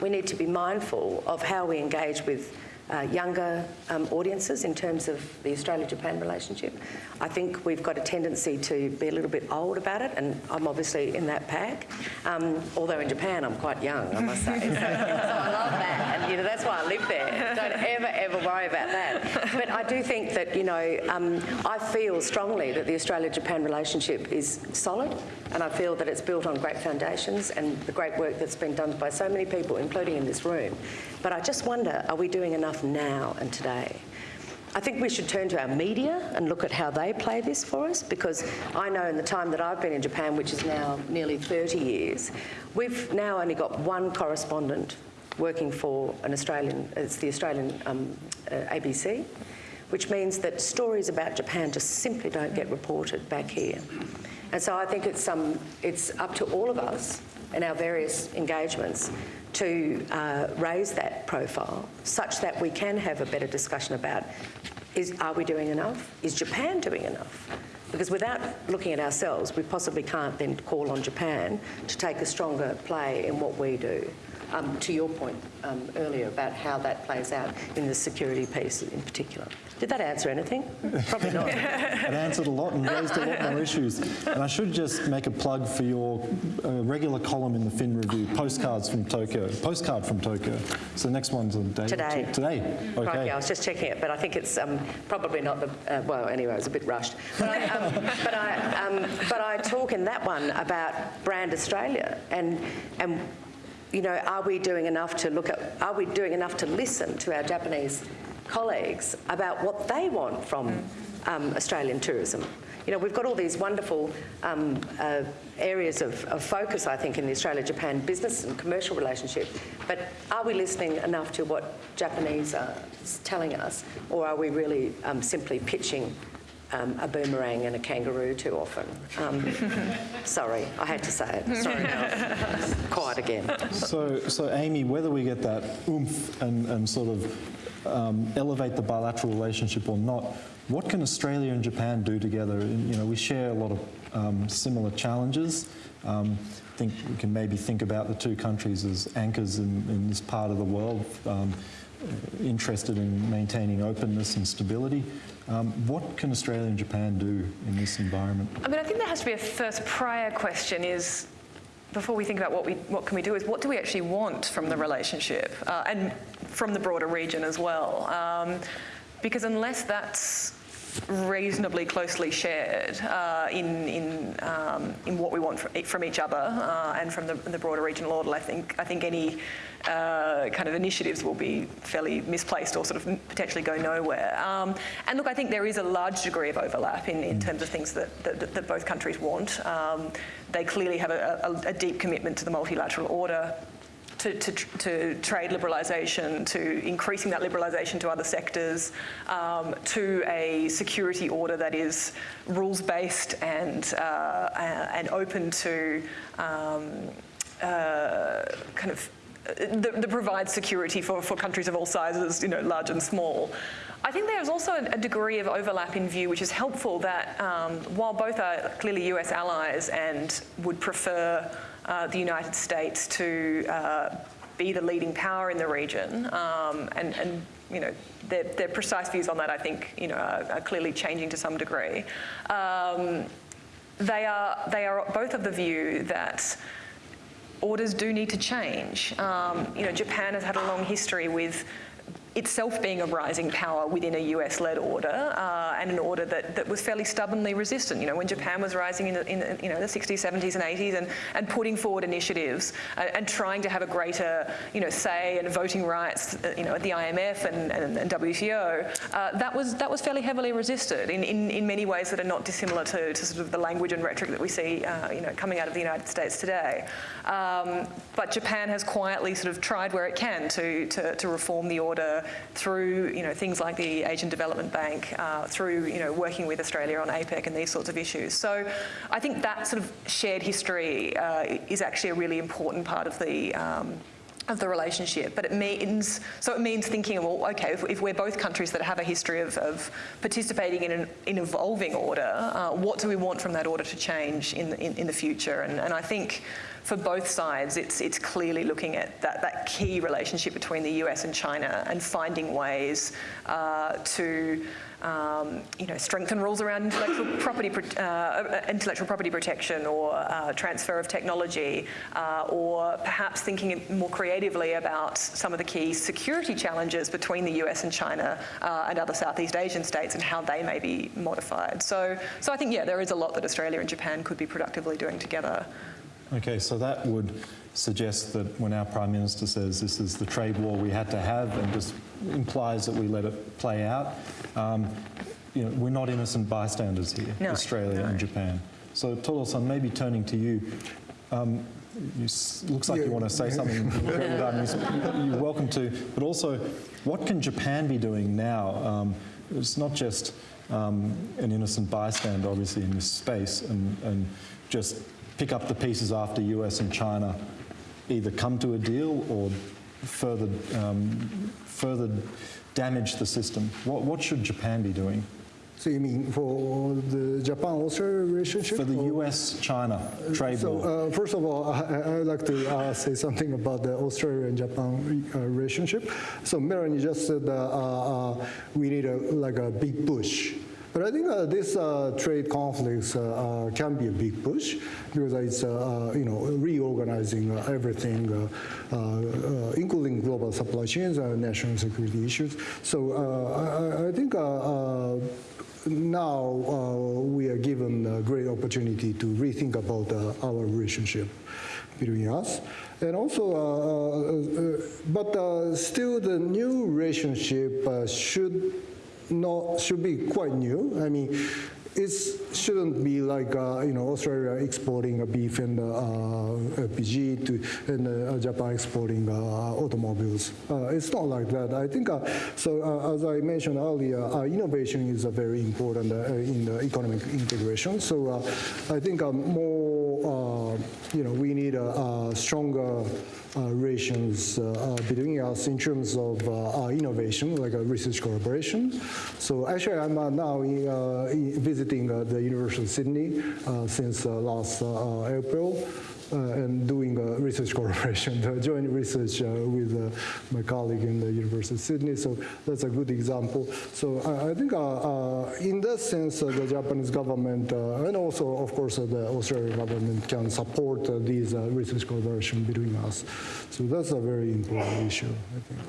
we need to be mindful of how we engage with uh, younger um, audiences in terms of the Australia-Japan relationship. I think we've got a tendency to be a little bit old about it, and I'm obviously in that pack. Um, although in Japan I'm quite young, I must say. So, I love that, and you know that's why I live there. Don't ever, ever worry about that. But I do think that you know um, I feel strongly that the Australia-Japan relationship is solid, and I feel that it's built on great foundations and the great work that's been done by so many people, including in this room. But I just wonder, are we doing enough now and today? I think we should turn to our media and look at how they play this for us because I know in the time that I've been in Japan, which is now nearly 30 years, we've now only got one correspondent working for an Australian, it's the Australian um, uh, ABC, which means that stories about Japan just simply don't get reported back here. And so I think it's, um, it's up to all of us in our various engagements to uh, raise that profile such that we can have a better discussion about is, are we doing enough? Is Japan doing enough? Because without looking at ourselves, we possibly can't then call on Japan to take a stronger play in what we do. Um, to your point um, earlier about how that plays out in the security piece in particular. Did that answer anything? Probably not. It answered a lot and raised a lot more issues. And I should just make a plug for your uh, regular column in the Fin Review, postcards from Tokyo, postcard from Tokyo. So the next one's on day Today. Today. Okay. Right, yeah, I was just checking it, but I think it's um, probably not the. Uh, well, anyway, it was a bit rushed. But I, um, but, I, um, but I talk in that one about Brand Australia and and you know, are we doing enough to look at? Are we doing enough to listen to our Japanese colleagues about what they want from um, Australian tourism? You know, we've got all these wonderful um, uh, areas of, of focus, I think, in the Australia-Japan business and commercial relationship. But are we listening enough to what Japanese are telling us, or are we really um, simply pitching um, a boomerang and a kangaroo too often? Um, sorry, I had to say it. Sorry, now. Quiet again. So, so Amy, whether we get that oomph and, and sort of um, elevate the bilateral relationship or not, what can Australia and Japan do together? And, You know, we share a lot of um, similar challenges. Um, I think we can maybe think about the two countries as anchors in, in this part of the world, um, interested in maintaining openness and stability. Um, what can Australia and Japan do in this environment? I mean, I think there has to be a first prior question is, before we think about what we what can we do, is what do we actually want from the relationship uh, and from the broader region as well? Um, because unless that's reasonably closely shared uh, in in um, in what we want from, from each other uh, and from the, the broader regional order, I think I think any uh, kind of initiatives will be fairly misplaced or sort of potentially go nowhere. Um, and look, I think there is a large degree of overlap in, in terms of things that, that, that both countries want. Um, they clearly have a, a, a deep commitment to the multilateral order. To, to, to, trade liberalisation, to increasing that liberalisation to other sectors, um, to a security order that is rules-based and uh, and open to um, uh, kind of that, that provides security for, for countries of all sizes, you know, large and small. I think there's also a degree of overlap in view, which is helpful that um, while both are clearly US allies and would prefer uh, the United States to uh, be the leading power in the region, um, and, and you know, their, their, precise views on that, I think, you know, are, are clearly changing to some degree. Um, they are they are both of the view that orders do need to change. Um, you know, Japan has had a long history with itself being a rising power within a US-led order uh, and an order that, that was fairly stubbornly resistant. You know, when Japan was rising in the, in you know, the 60s, 70s and 80s and, and putting forward initiatives uh, and trying to have a greater, you know, say and voting rights, uh, you know, at the IMF and, and, and WTO, uh, that was that was fairly heavily resisted in, in, in many ways that are not dissimilar to, to sort of the language and rhetoric that we see, uh, you know, coming out of the United States today. Um, but Japan has quietly sort of tried where it can to, to, to reform the order through you know things like the Asian Development Bank, uh, through you know working with Australia on APEC and these sorts of issues. So I think that sort of shared history uh, is actually a really important part of the um, of the relationship, but it means so it means thinking, well, okay, if, if we're both countries that have a history of, of participating in an in evolving order, uh, what do we want from that order to change in the, in, in the future? And, and I think for both sides, it's it's clearly looking at that that key relationship between the US and China and finding ways uh, to um, you know, strengthen rules around intellectual property, uh, intellectual property protection or uh, transfer of technology, uh, or perhaps thinking more creatively about some of the key security challenges between the US and China uh, and other Southeast Asian states and how they may be modified. So, so I think, yeah, there is a lot that Australia and Japan could be productively doing together. Okay, so that would suggest that when our Prime Minister says this is the trade war we had to have and just implies that we let it play out, um, you know, we're not innocent bystanders here, No, Australia no. and Japan. So Todo-san, maybe turning to you, um, you s- looks like you want to say something. You're welcome to. But also, what can Japan be doing now? Um, it's not just um, an innocent bystander, obviously, in this space, and, and just pick up the pieces after US and China either come to a deal or further, um, further damage the system. What, what should Japan be doing So you mean for the Japan-Australia relationship? for the US-China trade So war? uh, first of all, I, I'd like to uh, say something about the Australia and Japan uh, relationship. So Melanie just said uh, uh, uh, we need a, like a big push. But I think uh, this uh, trade conflicts uh, uh, can be a big push because it's uh, uh, you know reorganizing everything, including global supply chains and national security issues. So I, I think. Now uh, we are given a great opportunity to rethink about uh, our relationship between us. And also, uh, but still the new relationship should not, should be quite new. I mean, it shouldn't be like, uh, you know, Australia exporting a beef and uh, to, and uh, Japan exporting uh, automobiles. Uh, it's not like that. I think, uh, so uh, as I mentioned earlier, innovation is very important in the economic integration. So I think more, you know, we need a, a stronger relations uh, uh, between us in terms of uh, uh, innovation, like a research collaboration. So actually, I'm uh, now in, uh, visiting uh, the University of Sydney uh, since uh, last uh, uh, April. Uh, and doing uh, research collaboration, uh, joint research uh, with uh, my colleague in the University of Sydney. So that's a good example. So I, I think uh, uh, in that sense, uh, the Japanese government uh, and also, of course, uh, the Australian government can support uh, these uh, research collaboration between us. So that's a very important issue, I think.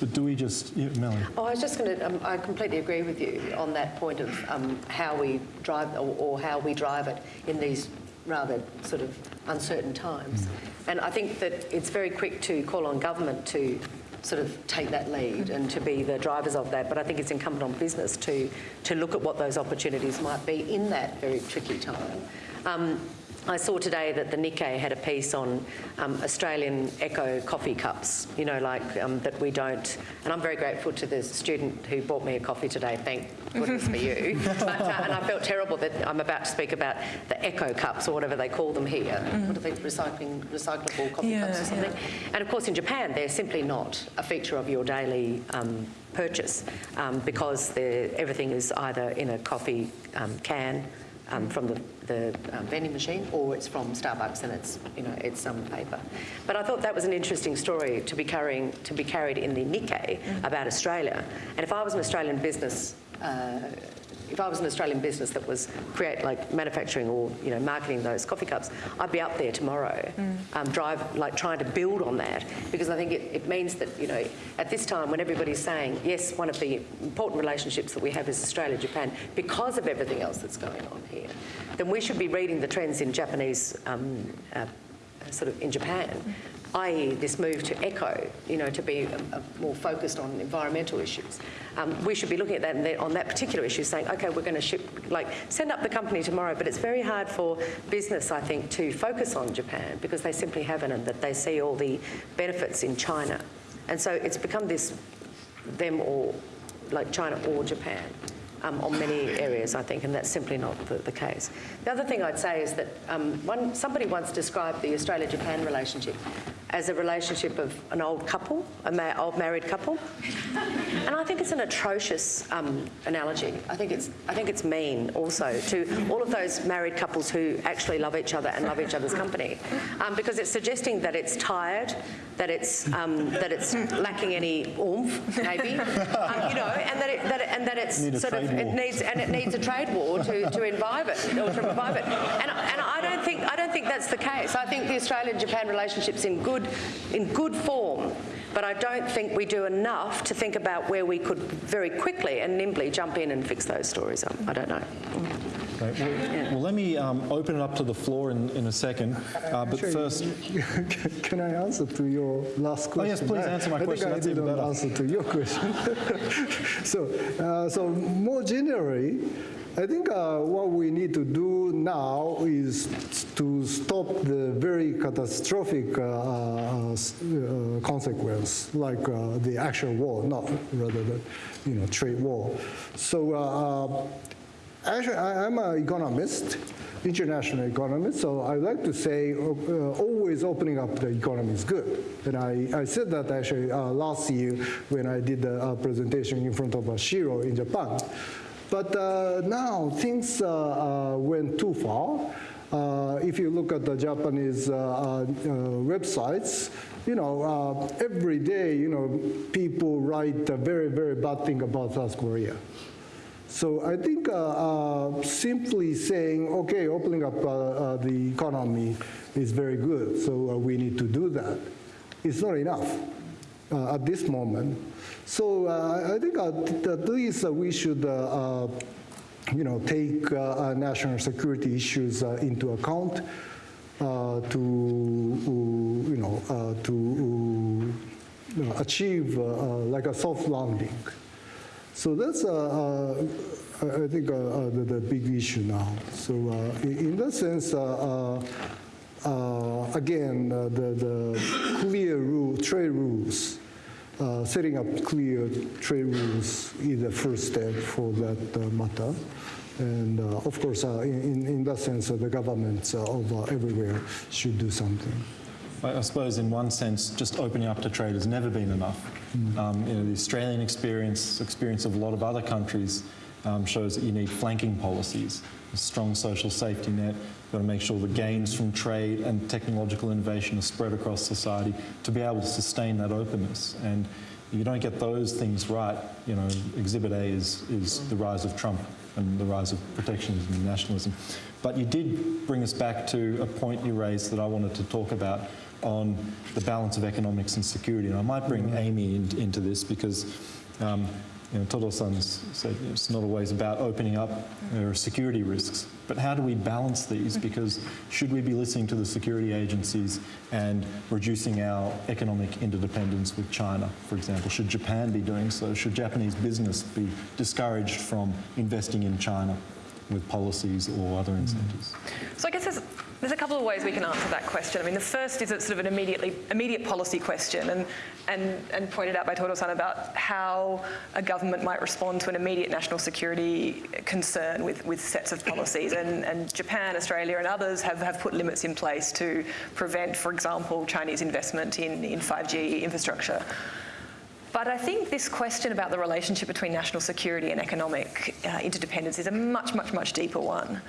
But do we just, yeah, Melanie? Oh, I was just going to, um, I completely agree with you on that point of um, how we drive or, or how we drive it in these rather sort of uncertain times. And I think that it's very quick to call on government to sort of take that lead and to be the drivers of that. But I think it's incumbent on business to, to look at what those opportunities might be in that very tricky time. Um, I saw today that the Nikkei had a piece on um, Australian eco coffee cups, you know, like um, that we don't. And I'm very grateful to the student who bought me a coffee today, thank goodness for you. But, uh, and I felt terrible that I'm about to speak about the eco cups or whatever they call them here. What are they, recycling, recyclable coffee Yeah, cups or something? And of course, in Japan, they're simply not a feature of your daily um, purchase um, because everything is either in a coffee um, can um, from the, the um, vending machine, or it's from Starbucks and it's you know it's some paper. But I thought that was an interesting story to be carrying to be carried in the Nikkei about Australia. And if I was an Australian business. Uh, if I was an Australian business that was create like manufacturing or you know marketing those coffee cups, I'd be up there tomorrow, um, drive like trying to build on that because I think it, it means that you know at this time when everybody's saying yes, one of the important relationships that we have is Australia Japan because of everything else that's going on here, then we should be reading the trends in Japanese um, uh, sort of in Japan, i.e. this move to eco, you know, to be uh, more focused on environmental issues. Um, we should be looking at that and on that particular issue saying, okay, we're going to ship, like, send up the company tomorrow, but it's very hard for business, I think, to focus on Japan because they simply haven't and that they see all the benefits in China. And so it's become this them or, like China or Japan um, on many areas, I think, and that's simply not the, the case. The other thing I'd say is that um, one, somebody once described the Australia-Japan relationship as a relationship of an old couple, an ma- old married couple. And I think it's an atrocious um, analogy. I think it's I think it's mean also to all of those married couples who actually love each other and love each other's company, um, because it's suggesting that it's tired, that it's um, that it's lacking any oomph, maybe, um, you know, and that it, that it, and that it's sort of it needs and it needs a trade war to, to revive it or to revive it. And, and I don't think I don't think that's the case. I think the Australian-Japan relationship's in good in good form. But I don't think we do enough to think about where we could very quickly and nimbly jump in and fix those stories up. I don't know. Mm. Right, well, well, let me um, open it up to the floor in, in a second. Uh, but Actually, first, Can I answer to your last question? Oh, yes, please I- answer my I question. think I even didn't better. answer to your question. so, uh, so more generally, I think uh, what we need to do now is to stop the very catastrophic uh, uh, uh, consequence, like uh, the actual war, not rather than you know trade war. So. Actually, I- I'm an economist, international economist, so I like to say uh, always opening up the economy is good. And I, I said that actually uh, last year when I did the uh, presentation in front of Shiro in Japan. But uh, now things uh, uh, went too far. Uh, if you look at the Japanese uh, uh, websites, you know, every day, you know, people write a very, very bad thing about South Korea. So I think uh, uh, simply saying, okay, opening up uh, the economy is very good, so we need to do that. It's not enough at this moment. So I think at least we should, you know, take uh, national security issues uh, into account uh, to, you know, to achieve like a soft landing. So that's, uh, uh, I think, uh, the, the big issue now. So in, that sense, again, the, the clear rule, trade rules, uh, setting up clear trade rules is the first step for that uh, matter. And uh, of course, in, in- that sense, the governments of everywhere should do something. I suppose in one sense, just opening up to trade has never been enough. Um, you know, the Australian experience, experience of a lot of other countries, um, shows that you need flanking policies, a strong social safety net. You've got to make sure the gains from trade and technological innovation are spread across society to be able to sustain that openness. And you don't get those things right, you know, Exhibit A is, is the rise of Trump and the rise of protectionism and nationalism. But you did bring us back to a point you raised that I wanted to talk about on the balance of economics and security. And I might bring mm-hmm. Amy in, into this because um, you know, Todo-san's said it's not always about opening up mm-hmm. are security risks. But how do we balance these? Mm-hmm. Because should we be listening to the security agencies and reducing our economic interdependence with China, for example? Should Japan be doing so? Should Japanese business be discouraged from investing in China with policies or other incentives? So I guess there's, there's a couple of ways we can answer that question. I mean, the first is it's sort of an immediately immediate policy question, and and and pointed out by Todo-san about how a government might respond to an immediate national security concern with with sets of policies. And and Japan, Australia, and others have have put limits in place to prevent, for example, Chinese investment in in 5G infrastructure. But I think this question about the relationship between national security and economic uh, interdependence is a much, much, much deeper one.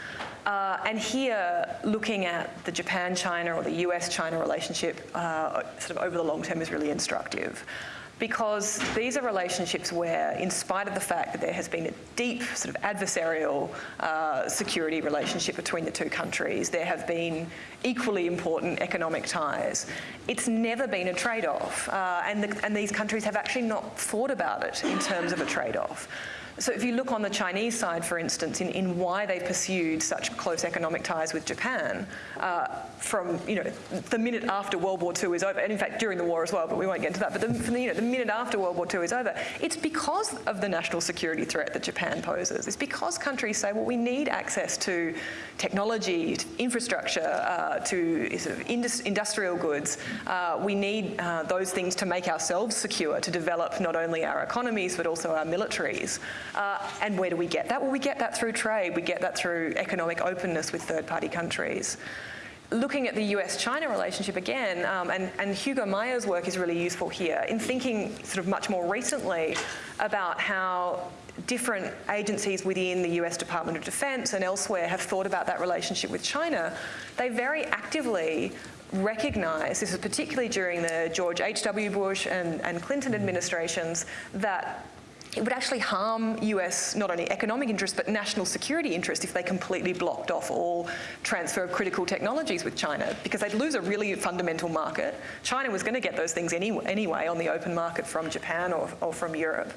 Uh, and here, looking at the Japan-China or the US-China relationship uh, sort of over the long term is really instructive. Because these are relationships where, in spite of the fact that there has been a deep sort of adversarial uh, security relationship between the two countries, there have been equally important economic ties. It's never been a trade-off, uh, and, the, and these countries have actually not thought about it in terms of a trade-off. So if you look on the Chinese side, for instance, in, in why they pursued such close economic ties with Japan, uh, from you know the minute after World War II is over, and in fact during the war as well, but we won't get into that. But the, from the, you know, the minute after World War II is over, it's because of the national security threat that Japan poses. It's because countries say, well, we need access to technology, to infrastructure, uh, to sort of indus- industrial goods. Uh, we need uh, those things to make ourselves secure, to develop not only our economies but also our militaries. Uh, and where do we get that? Well, we get that through trade. We get that through economic openness with third-party countries. looking at the US-China relationship again, um, and, and Hugo Meijer's work is really useful here in thinking sort of much more recently about how different agencies within the US Department of Defense and elsewhere have thought about that relationship with China, they very actively recognise, this is particularly during the George H.W. Bush and, and Clinton administrations, that it would actually harm US not only economic interest but national security interest if they completely blocked off all transfer of critical technologies with China because they'd lose a really fundamental market. China was going to get those things any, anyway on the open market from Japan or, or from Europe.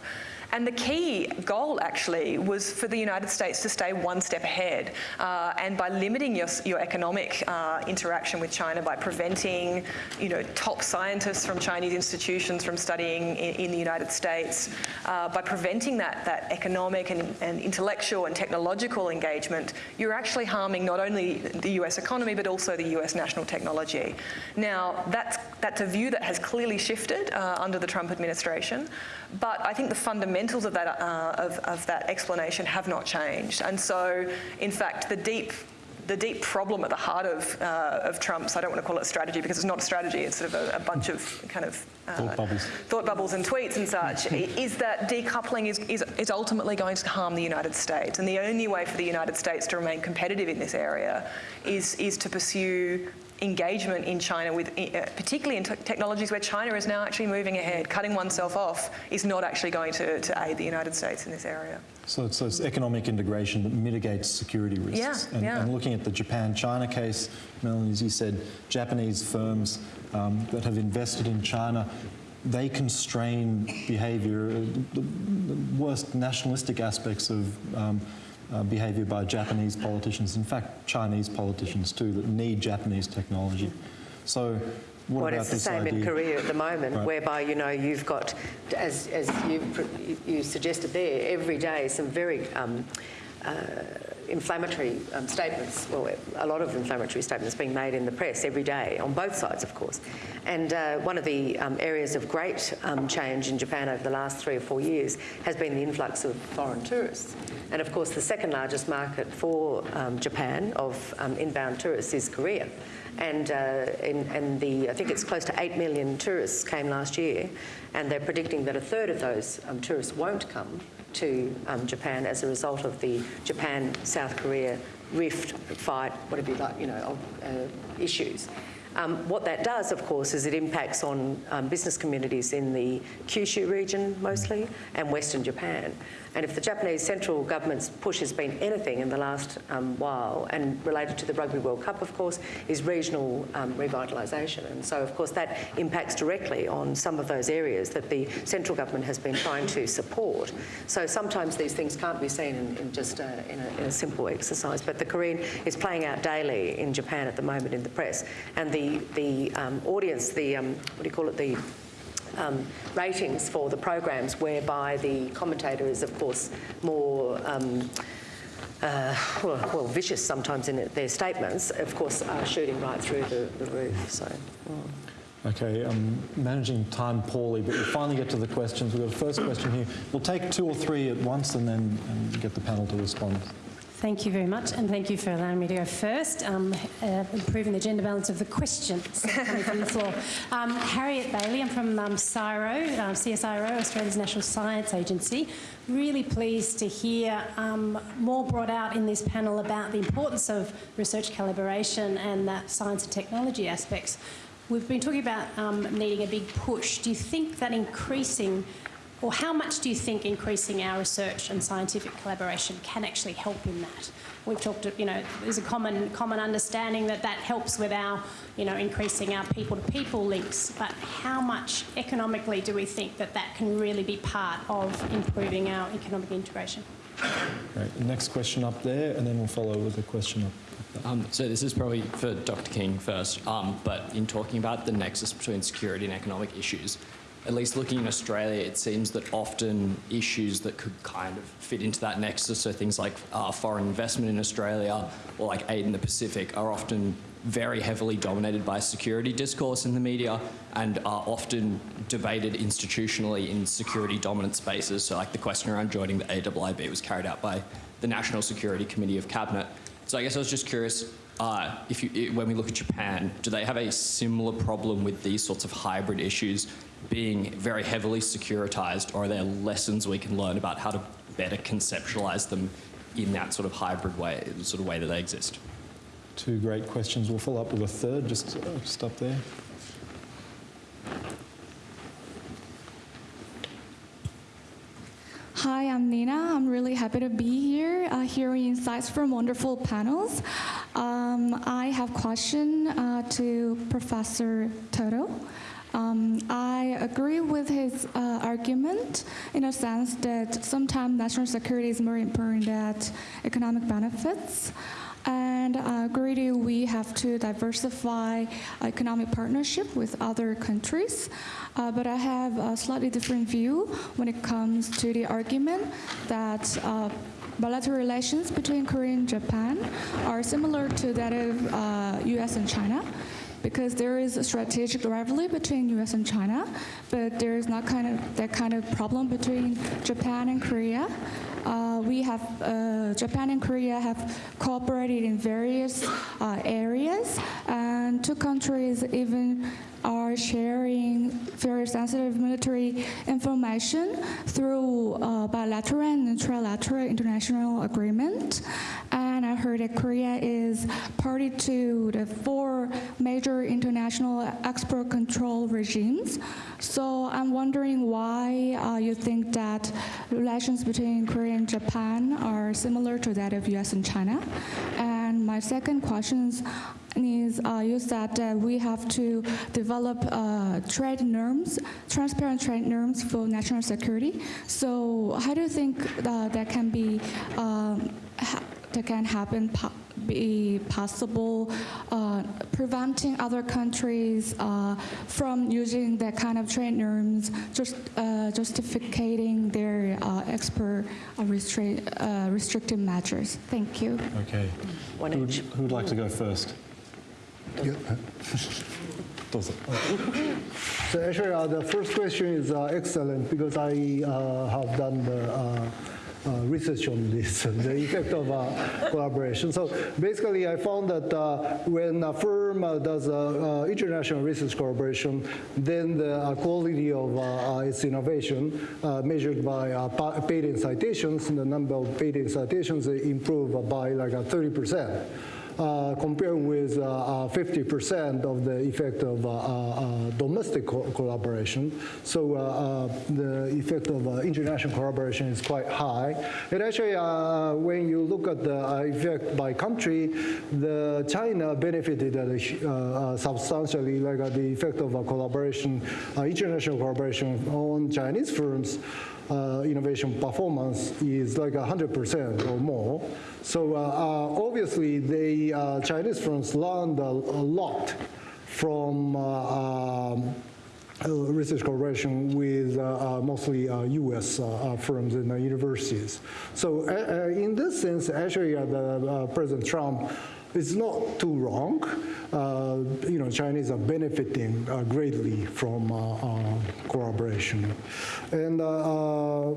And the key goal actually was for the United States to stay one step ahead. Uh, and by limiting your, your economic uh, interaction with China, by preventing you know, top scientists from Chinese institutions from studying in, in the United States, uh, by preventing that, that economic and, and intellectual and technological engagement, you're actually harming not only the US economy but also the US national technology. Now, that's, that's a view that has clearly shifted uh, under the Trump administration, but I think the fundamentals of that, uh, of, of that explanation have not changed. And so, in fact, the deep the deep problem at the heart of, uh, of Trump's, I don't want to call it strategy because it's not a strategy, it's sort of a, a bunch of kind of uh, Thought bubbles. thought bubbles and tweets and such, is that decoupling is, is, is ultimately going to harm the United States. And the only way for the United States to remain competitive in this area is, is to pursue engagement in China with, uh, particularly in technologies where China is now actually moving ahead. Cutting oneself off is not actually going to, to aid the United States in this area. So it's, so it's economic integration that mitigates security risks. Yeah, and, yeah. and looking at the Japan-China case, Melanie, as you said, Japanese firms um, that have invested in China, they constrain behaviour, uh, the, the worst nationalistic aspects of um, uh, behaviour by Japanese politicians, in fact Chinese politicians too, that need Japanese technology. So what Well, about it's the this same idea? in Korea at the moment, Right. whereby, you know, you've got, as, as you, you suggested there, every day some very um, uh, inflammatory um, statements, well, a lot of inflammatory statements being made in the press every day, on both sides, of course. And uh, one of the um, areas of great um, change in Japan over the last three or four years has been the influx of foreign tourists. And of course, the second largest market for um, Japan of um, inbound tourists is Korea. And, uh, and the, I think it's close to 8 million tourists came last year, and they're predicting that a third of those um, tourists won't come to um, Japan as a result of the Japan-South Korea rift, fight, whatever you like, you know, uh, issues. Um, what that does, of course, is it impacts on um, business communities in the Kyushu region mostly and Western Japan. And if the Japanese central government's push has been anything in the last um, while, and related to the Rugby World Cup, of course, is regional um, revitalisation. And so, of course, that impacts directly on some of those areas that the central government has been trying to support. So sometimes these things can't be seen in, in just a, in, a, in a simple exercise. But the Korean is playing out daily in Japan at the moment in the press. And the, the um, audience, the, um, what do you call it, the um, ratings for the programs whereby the commentator is, of course, more um, uh, well, well, vicious sometimes in their statements, of course, are shooting right through the, the roof. So, Okay, I'm managing time poorly, but we'll finally get to the questions. We've got a first question here. We'll take two or three at once and then and get the panel to respond. Thank you very much, and thank you for allowing me to go first, um, uh, improving the gender balance of the questions coming from the floor. Um, Harriet Bailey, I'm from um, CSIRO, uh, CSIRO, Australia's National Science Agency. Really pleased to hear um, more brought out in this panel about the importance of research collaboration and that science and technology aspects. We've been talking about um, needing a big push. Do you think that increasing or how much do you think increasing our research and scientific collaboration can actually help in that? We've talked, you know, there's a common common understanding that that helps with our, you know, increasing our people-to-people links. But how much economically do we think that that can really be part of improving our economic integration? Great. Next question up there, and then we'll follow with a question up. Um, so this is probably for Dr. King first, um, but in talking about the nexus between security and economic issues, at least looking in Australia, it seems that often issues that could kind of fit into that nexus, so things like uh, foreign investment in Australia or like aid in the Pacific, are often very heavily dominated by security discourse in the media and are often debated institutionally in security dominant spaces. So like the question around joining the AIIB was carried out by the National Security Committee of Cabinet. So I guess I was just curious, uh, if you, when we look at Japan, do they have a similar problem with these sorts of hybrid issues being very heavily securitized, or are there lessons we can learn about how to better conceptualize them in that sort of hybrid way, sort of way that they exist? Two great questions. We'll follow up with a third. Just uh, stop there. Hi, I'm Nina. I'm really happy to be here, uh, hearing insights from wonderful panels. Um, I have a question uh, to Professor Todo. Um, I agree with his uh, argument in a sense that sometimes national security is more important than economic benefits. And I agree we have to diversify economic partnership with other countries. Uh, but I have a slightly different view when it comes to the argument that uh, bilateral relations between Korea and Japan are similar to that of uh, U.S. and China because there is a strategic rivalry between U.S. and China, but there is not kind of that kind of problem between Japan and Korea. Uh, we have uh, Japan and Korea have cooperated in various uh, areas, and two countries even are sharing very sensitive military information through uh, bilateral and trilateral international agreement. And I heard that Korea is party to the four major international export control regimes. So I'm wondering why uh, you think that relations between Korea and Japan are similar to that of US and China. And my second question is, uh, you said that we have to develop uh, trade norms, transparent trade norms for national security. So how do you think uh, that can be um, that can happen? Po- be possible uh, preventing other countries uh, from using that kind of trade norms, just uh, justifying their uh, export uh, restri- uh, restrictive measures. Thank you. Okay. One Who would, who would like to go first? Does it? So actually, uh, the first question is uh, excellent because I uh, have done the research on this, the effect of uh, collaboration. So basically, I found that uh, when a firm uh, does uh, uh, international research collaboration, then the uh, quality of uh, uh, its innovation, uh, measured by uh, pa- patent citations, and the number of patent citations uh, improve by like uh, 30 percent uh, compared with uh, uh, 50% of the effect of uh, uh, domestic co- collaboration. So uh, uh, the effect of uh, international collaboration is quite high. And actually, uh, when you look at the uh, effect by country, the China benefited uh, uh, uh, substantially, like uh, the effect of uh, collaboration, uh, international collaboration on Chinese firms uh, innovation performance is like 100% or more. So uh, uh, obviously, the uh, Chinese firms learned a, a lot from uh, um, research collaboration with uh, uh, mostly uh, U.S. firms and universities. So in this sense, actually, the, President Trump is not too wrong. Uh, you know, Chinese are benefiting uh, greatly from uh, uh, collaboration. And uh, uh,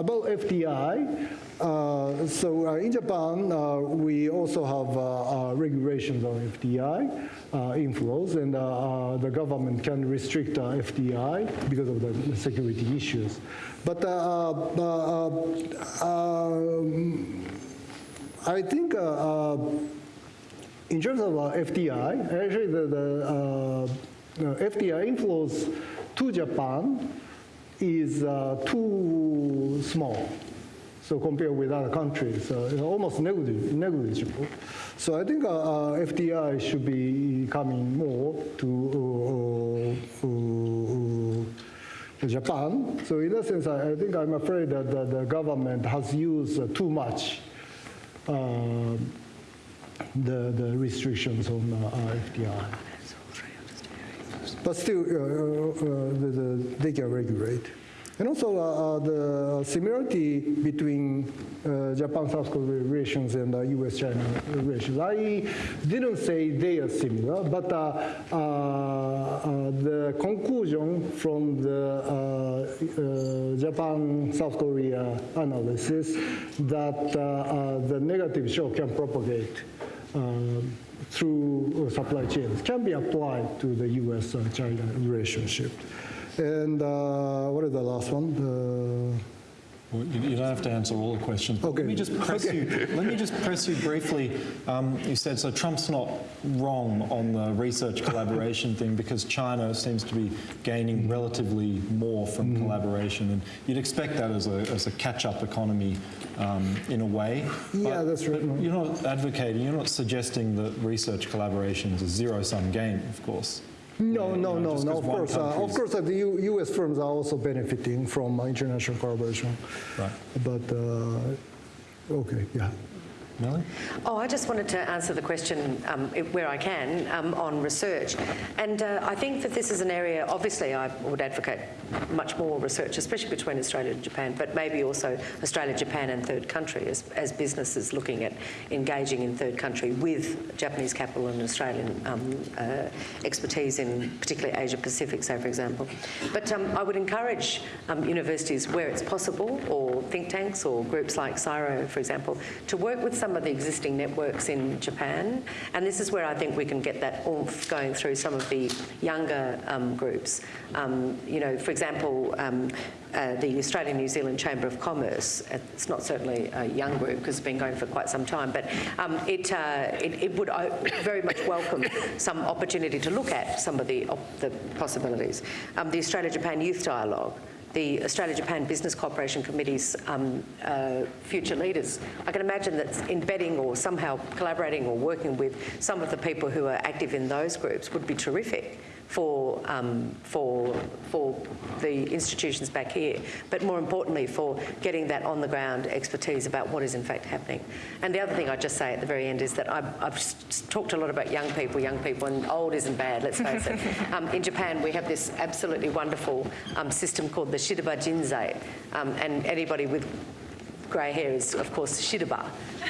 about FDI, so in Japan, we also have regulations on FDI inflows, and the government can restrict FDI because of the security issues. But um, I think uh, uh, in terms of uh, FDI, actually the, the FDI inflows to Japan is too small. So compared with other countries, uh, almost negligible. So I think uh, uh, FDI should be coming more to Japan. So in that sense, I, I think I'm afraid that the, government has used too much uh, the, the restrictions on uh, uh, FDI. But still, uh, uh, uh, the, the, they can regulate. And also uh, uh, the similarity between uh, Japan-South Korea relations and uh, U.S.-China relations. I didn't say they are similar, but uh, uh, the conclusion from the Japan-South Korea analysis that the negative shock can propagate through supply chains can be applied to the U.S.-China relationship. And uh, what is the last one? Uh, You you don't have to answer all the questions. Okay. Let me just press you, let me just press you briefly. Um, You said, so Trump's not wrong on the research collaboration thing because China seems to be gaining relatively more from Mm-hmm. collaboration. And you'd expect that as a, as a catch-up economy um, in a way. Yeah, But- that's right. You're not advocating, you're not suggesting that research collaboration is a zero-sum game, of course. No, Yeah, no, you no, just no. 'cause Of course, uh, of course, uh, the U- U.S. firms are also benefiting from uh, international collaboration. Right. But uh, okay, yeah. Melanie? Oh, I just wanted to answer the question um, where I can um, on research. And uh, I think that this is an area, obviously, I would advocate much more research, especially between Australia and Japan, but maybe also Australia, Japan, and third country as, as businesses looking at engaging in third country with Japanese capital and Australian um, uh, expertise in particularly Asia Pacific, say, for example. But um, I would encourage um, universities where it's possible, or think tanks or groups like CSIRO, for example, to work with some of the existing networks in Japan. And this is where I think we can get that oomph going through some of the younger um, groups. Um, you know, for example, um, uh, the Australian New Zealand Chamber of Commerce, it's not certainly a young group because it's been going for quite some time, but um, it, uh, it, it would uh, very much welcome some opportunity to look at some of the, the possibilities. Um, the Australia-Japan Youth Dialogue, the Australia-Japan Business Cooperation Committee's um, uh, future leaders. I can imagine that embedding or somehow collaborating or working with some of the people who are active in those groups would be terrific for, um, for, for the institutions back here, but more importantly for getting that on the ground expertise about what is in fact happening. And the other thing I'd just say at the very end is that I've, I've talked a lot about young people, young people, and old isn't bad, let's face it. Um, in Japan, we have this absolutely wonderful um, system called the Shiraba Jinsei, um, and anybody with grey hair is, of course, Shiraba.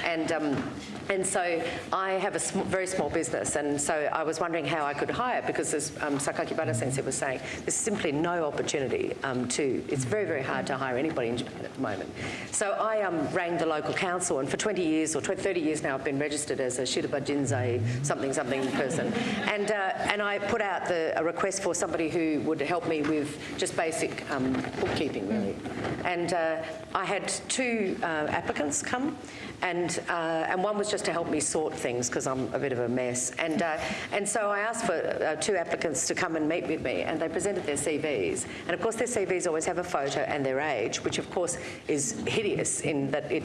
And, um, and so I have a sm- very small business, and so I was wondering how I could hire, because as um, Sakakibara sensei was saying, there's simply no opportunity um, to, it's very, very hard to hire anybody in Japan at the moment. So I um, rang the local council, and for 20 years, or 20, 30 years now, I've been registered as a Shiraba Jinsei something something person. And, uh, and I put out the, a request for somebody who would help me with just basic um, bookkeeping, really. And uh, I had two uh, applicants come, and, uh, and one was just to help me sort things because I'm a bit of a mess. And, uh, and so I asked for uh, two applicants to come and meet with me, and they presented their CVs. And of course, their CVs always have a photo and their age, which of course is hideous in that it,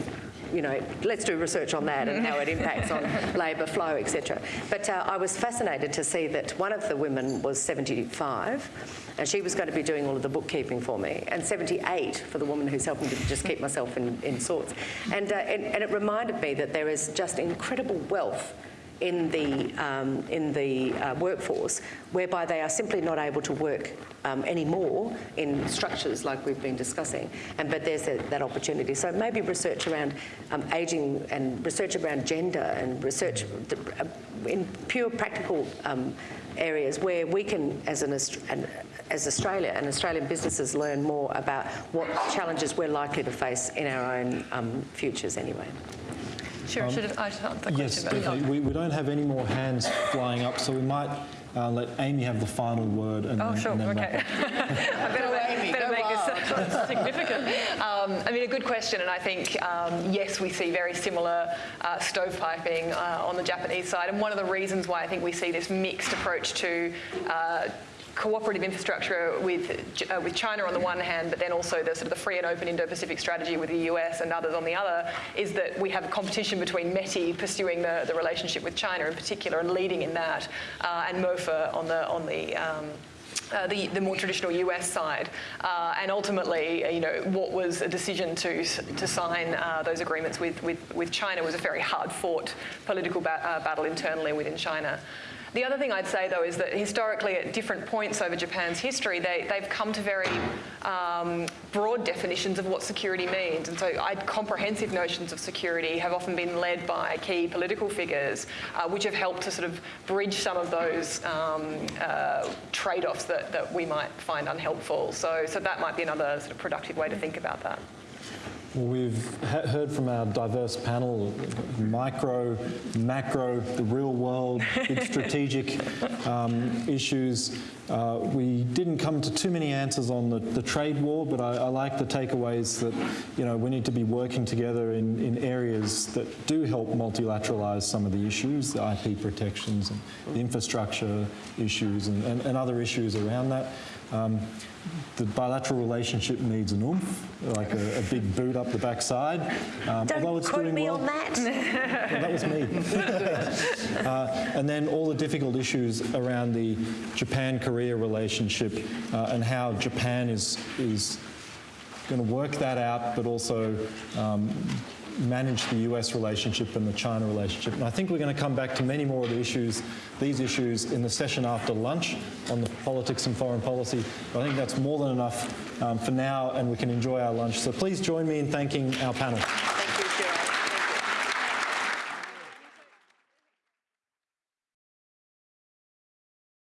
you know, let's do research on that and how it impacts on labour flow, etc. But uh, I was fascinated to see that one of the women was 75 and she was going to be doing all of the bookkeeping for me, and 78 for the woman who's helping to just keep myself in, in sorts. And, uh, and, and it reminded me that there is just incredible wealth in the, um, in the uh, workforce whereby they are simply not able to work um, anymore in structures like we've been discussing. And, but there's a, that opportunity. So maybe research around um, ageing and research around gender and research uh, in pure practical um, areas where we can, as an, an as Australia and Australian businesses learn more about what challenges we're likely to face in our own um, futures anyway. Sure, should I just answer the Yes, question? about- definitely. We, we don't have any more hands flying up, so we might uh, let Amy have the final word and Oh, then, sure, and then okay. I better, make, better make this significant. Um, I mean, a good question, and I think, um, yes, we see very similar uh, stovepiping uh, on the Japanese side. And one of the reasons why I think we see this mixed approach to uh, cooperative infrastructure with, uh, with China on the one hand, but then also the sort of the free and open Indo-Pacific strategy with the US and others on the other, is that we have a competition between METI pursuing the, the relationship with China in particular and leading in that, uh, and MOFA on the, on the um, uh, the, the more traditional US side. Uh, and ultimately, uh, you know, what was a decision to, to sign uh, those agreements with, with, with China was a very hard fought political ba- uh, battle internally within China. The other thing I'd say, though, is that historically, at different points over Japan's history, they, they've come to very um, broad definitions of what security means. And so, I'd, comprehensive notions of security have often been led by key political figures, uh, which have helped to sort of bridge some of those um, uh, trade-offs that, that we might find unhelpful. So, so that might be another sort of productive way to think about that. We've ha- heard from our diverse panel, micro, macro, the real world, big strategic um, issues. Uh, we didn't come to too many answers on the, the trade war, but I, I like the takeaways that you know we need to be working together in, in areas that do help multilateralize some of the issues, the IP protections and the infrastructure issues and, and, and other issues around that. Um, the bilateral relationship needs an oomph, like a, a big boot up the backside. Um, although Don't it's quote doing me well. on that. Well, that was me. uh, and then all the difficult issues around the Japan-Korea relationship uh, and how Japan is is going to work that out, but also um, manage the US relationship and the China relationship. And I think we're going to come back to many more of the issues, these issues, in the session after lunch on the politics and foreign policy. But I think that's more than enough um, for now, and we can enjoy our lunch. So please join me in thanking our panel.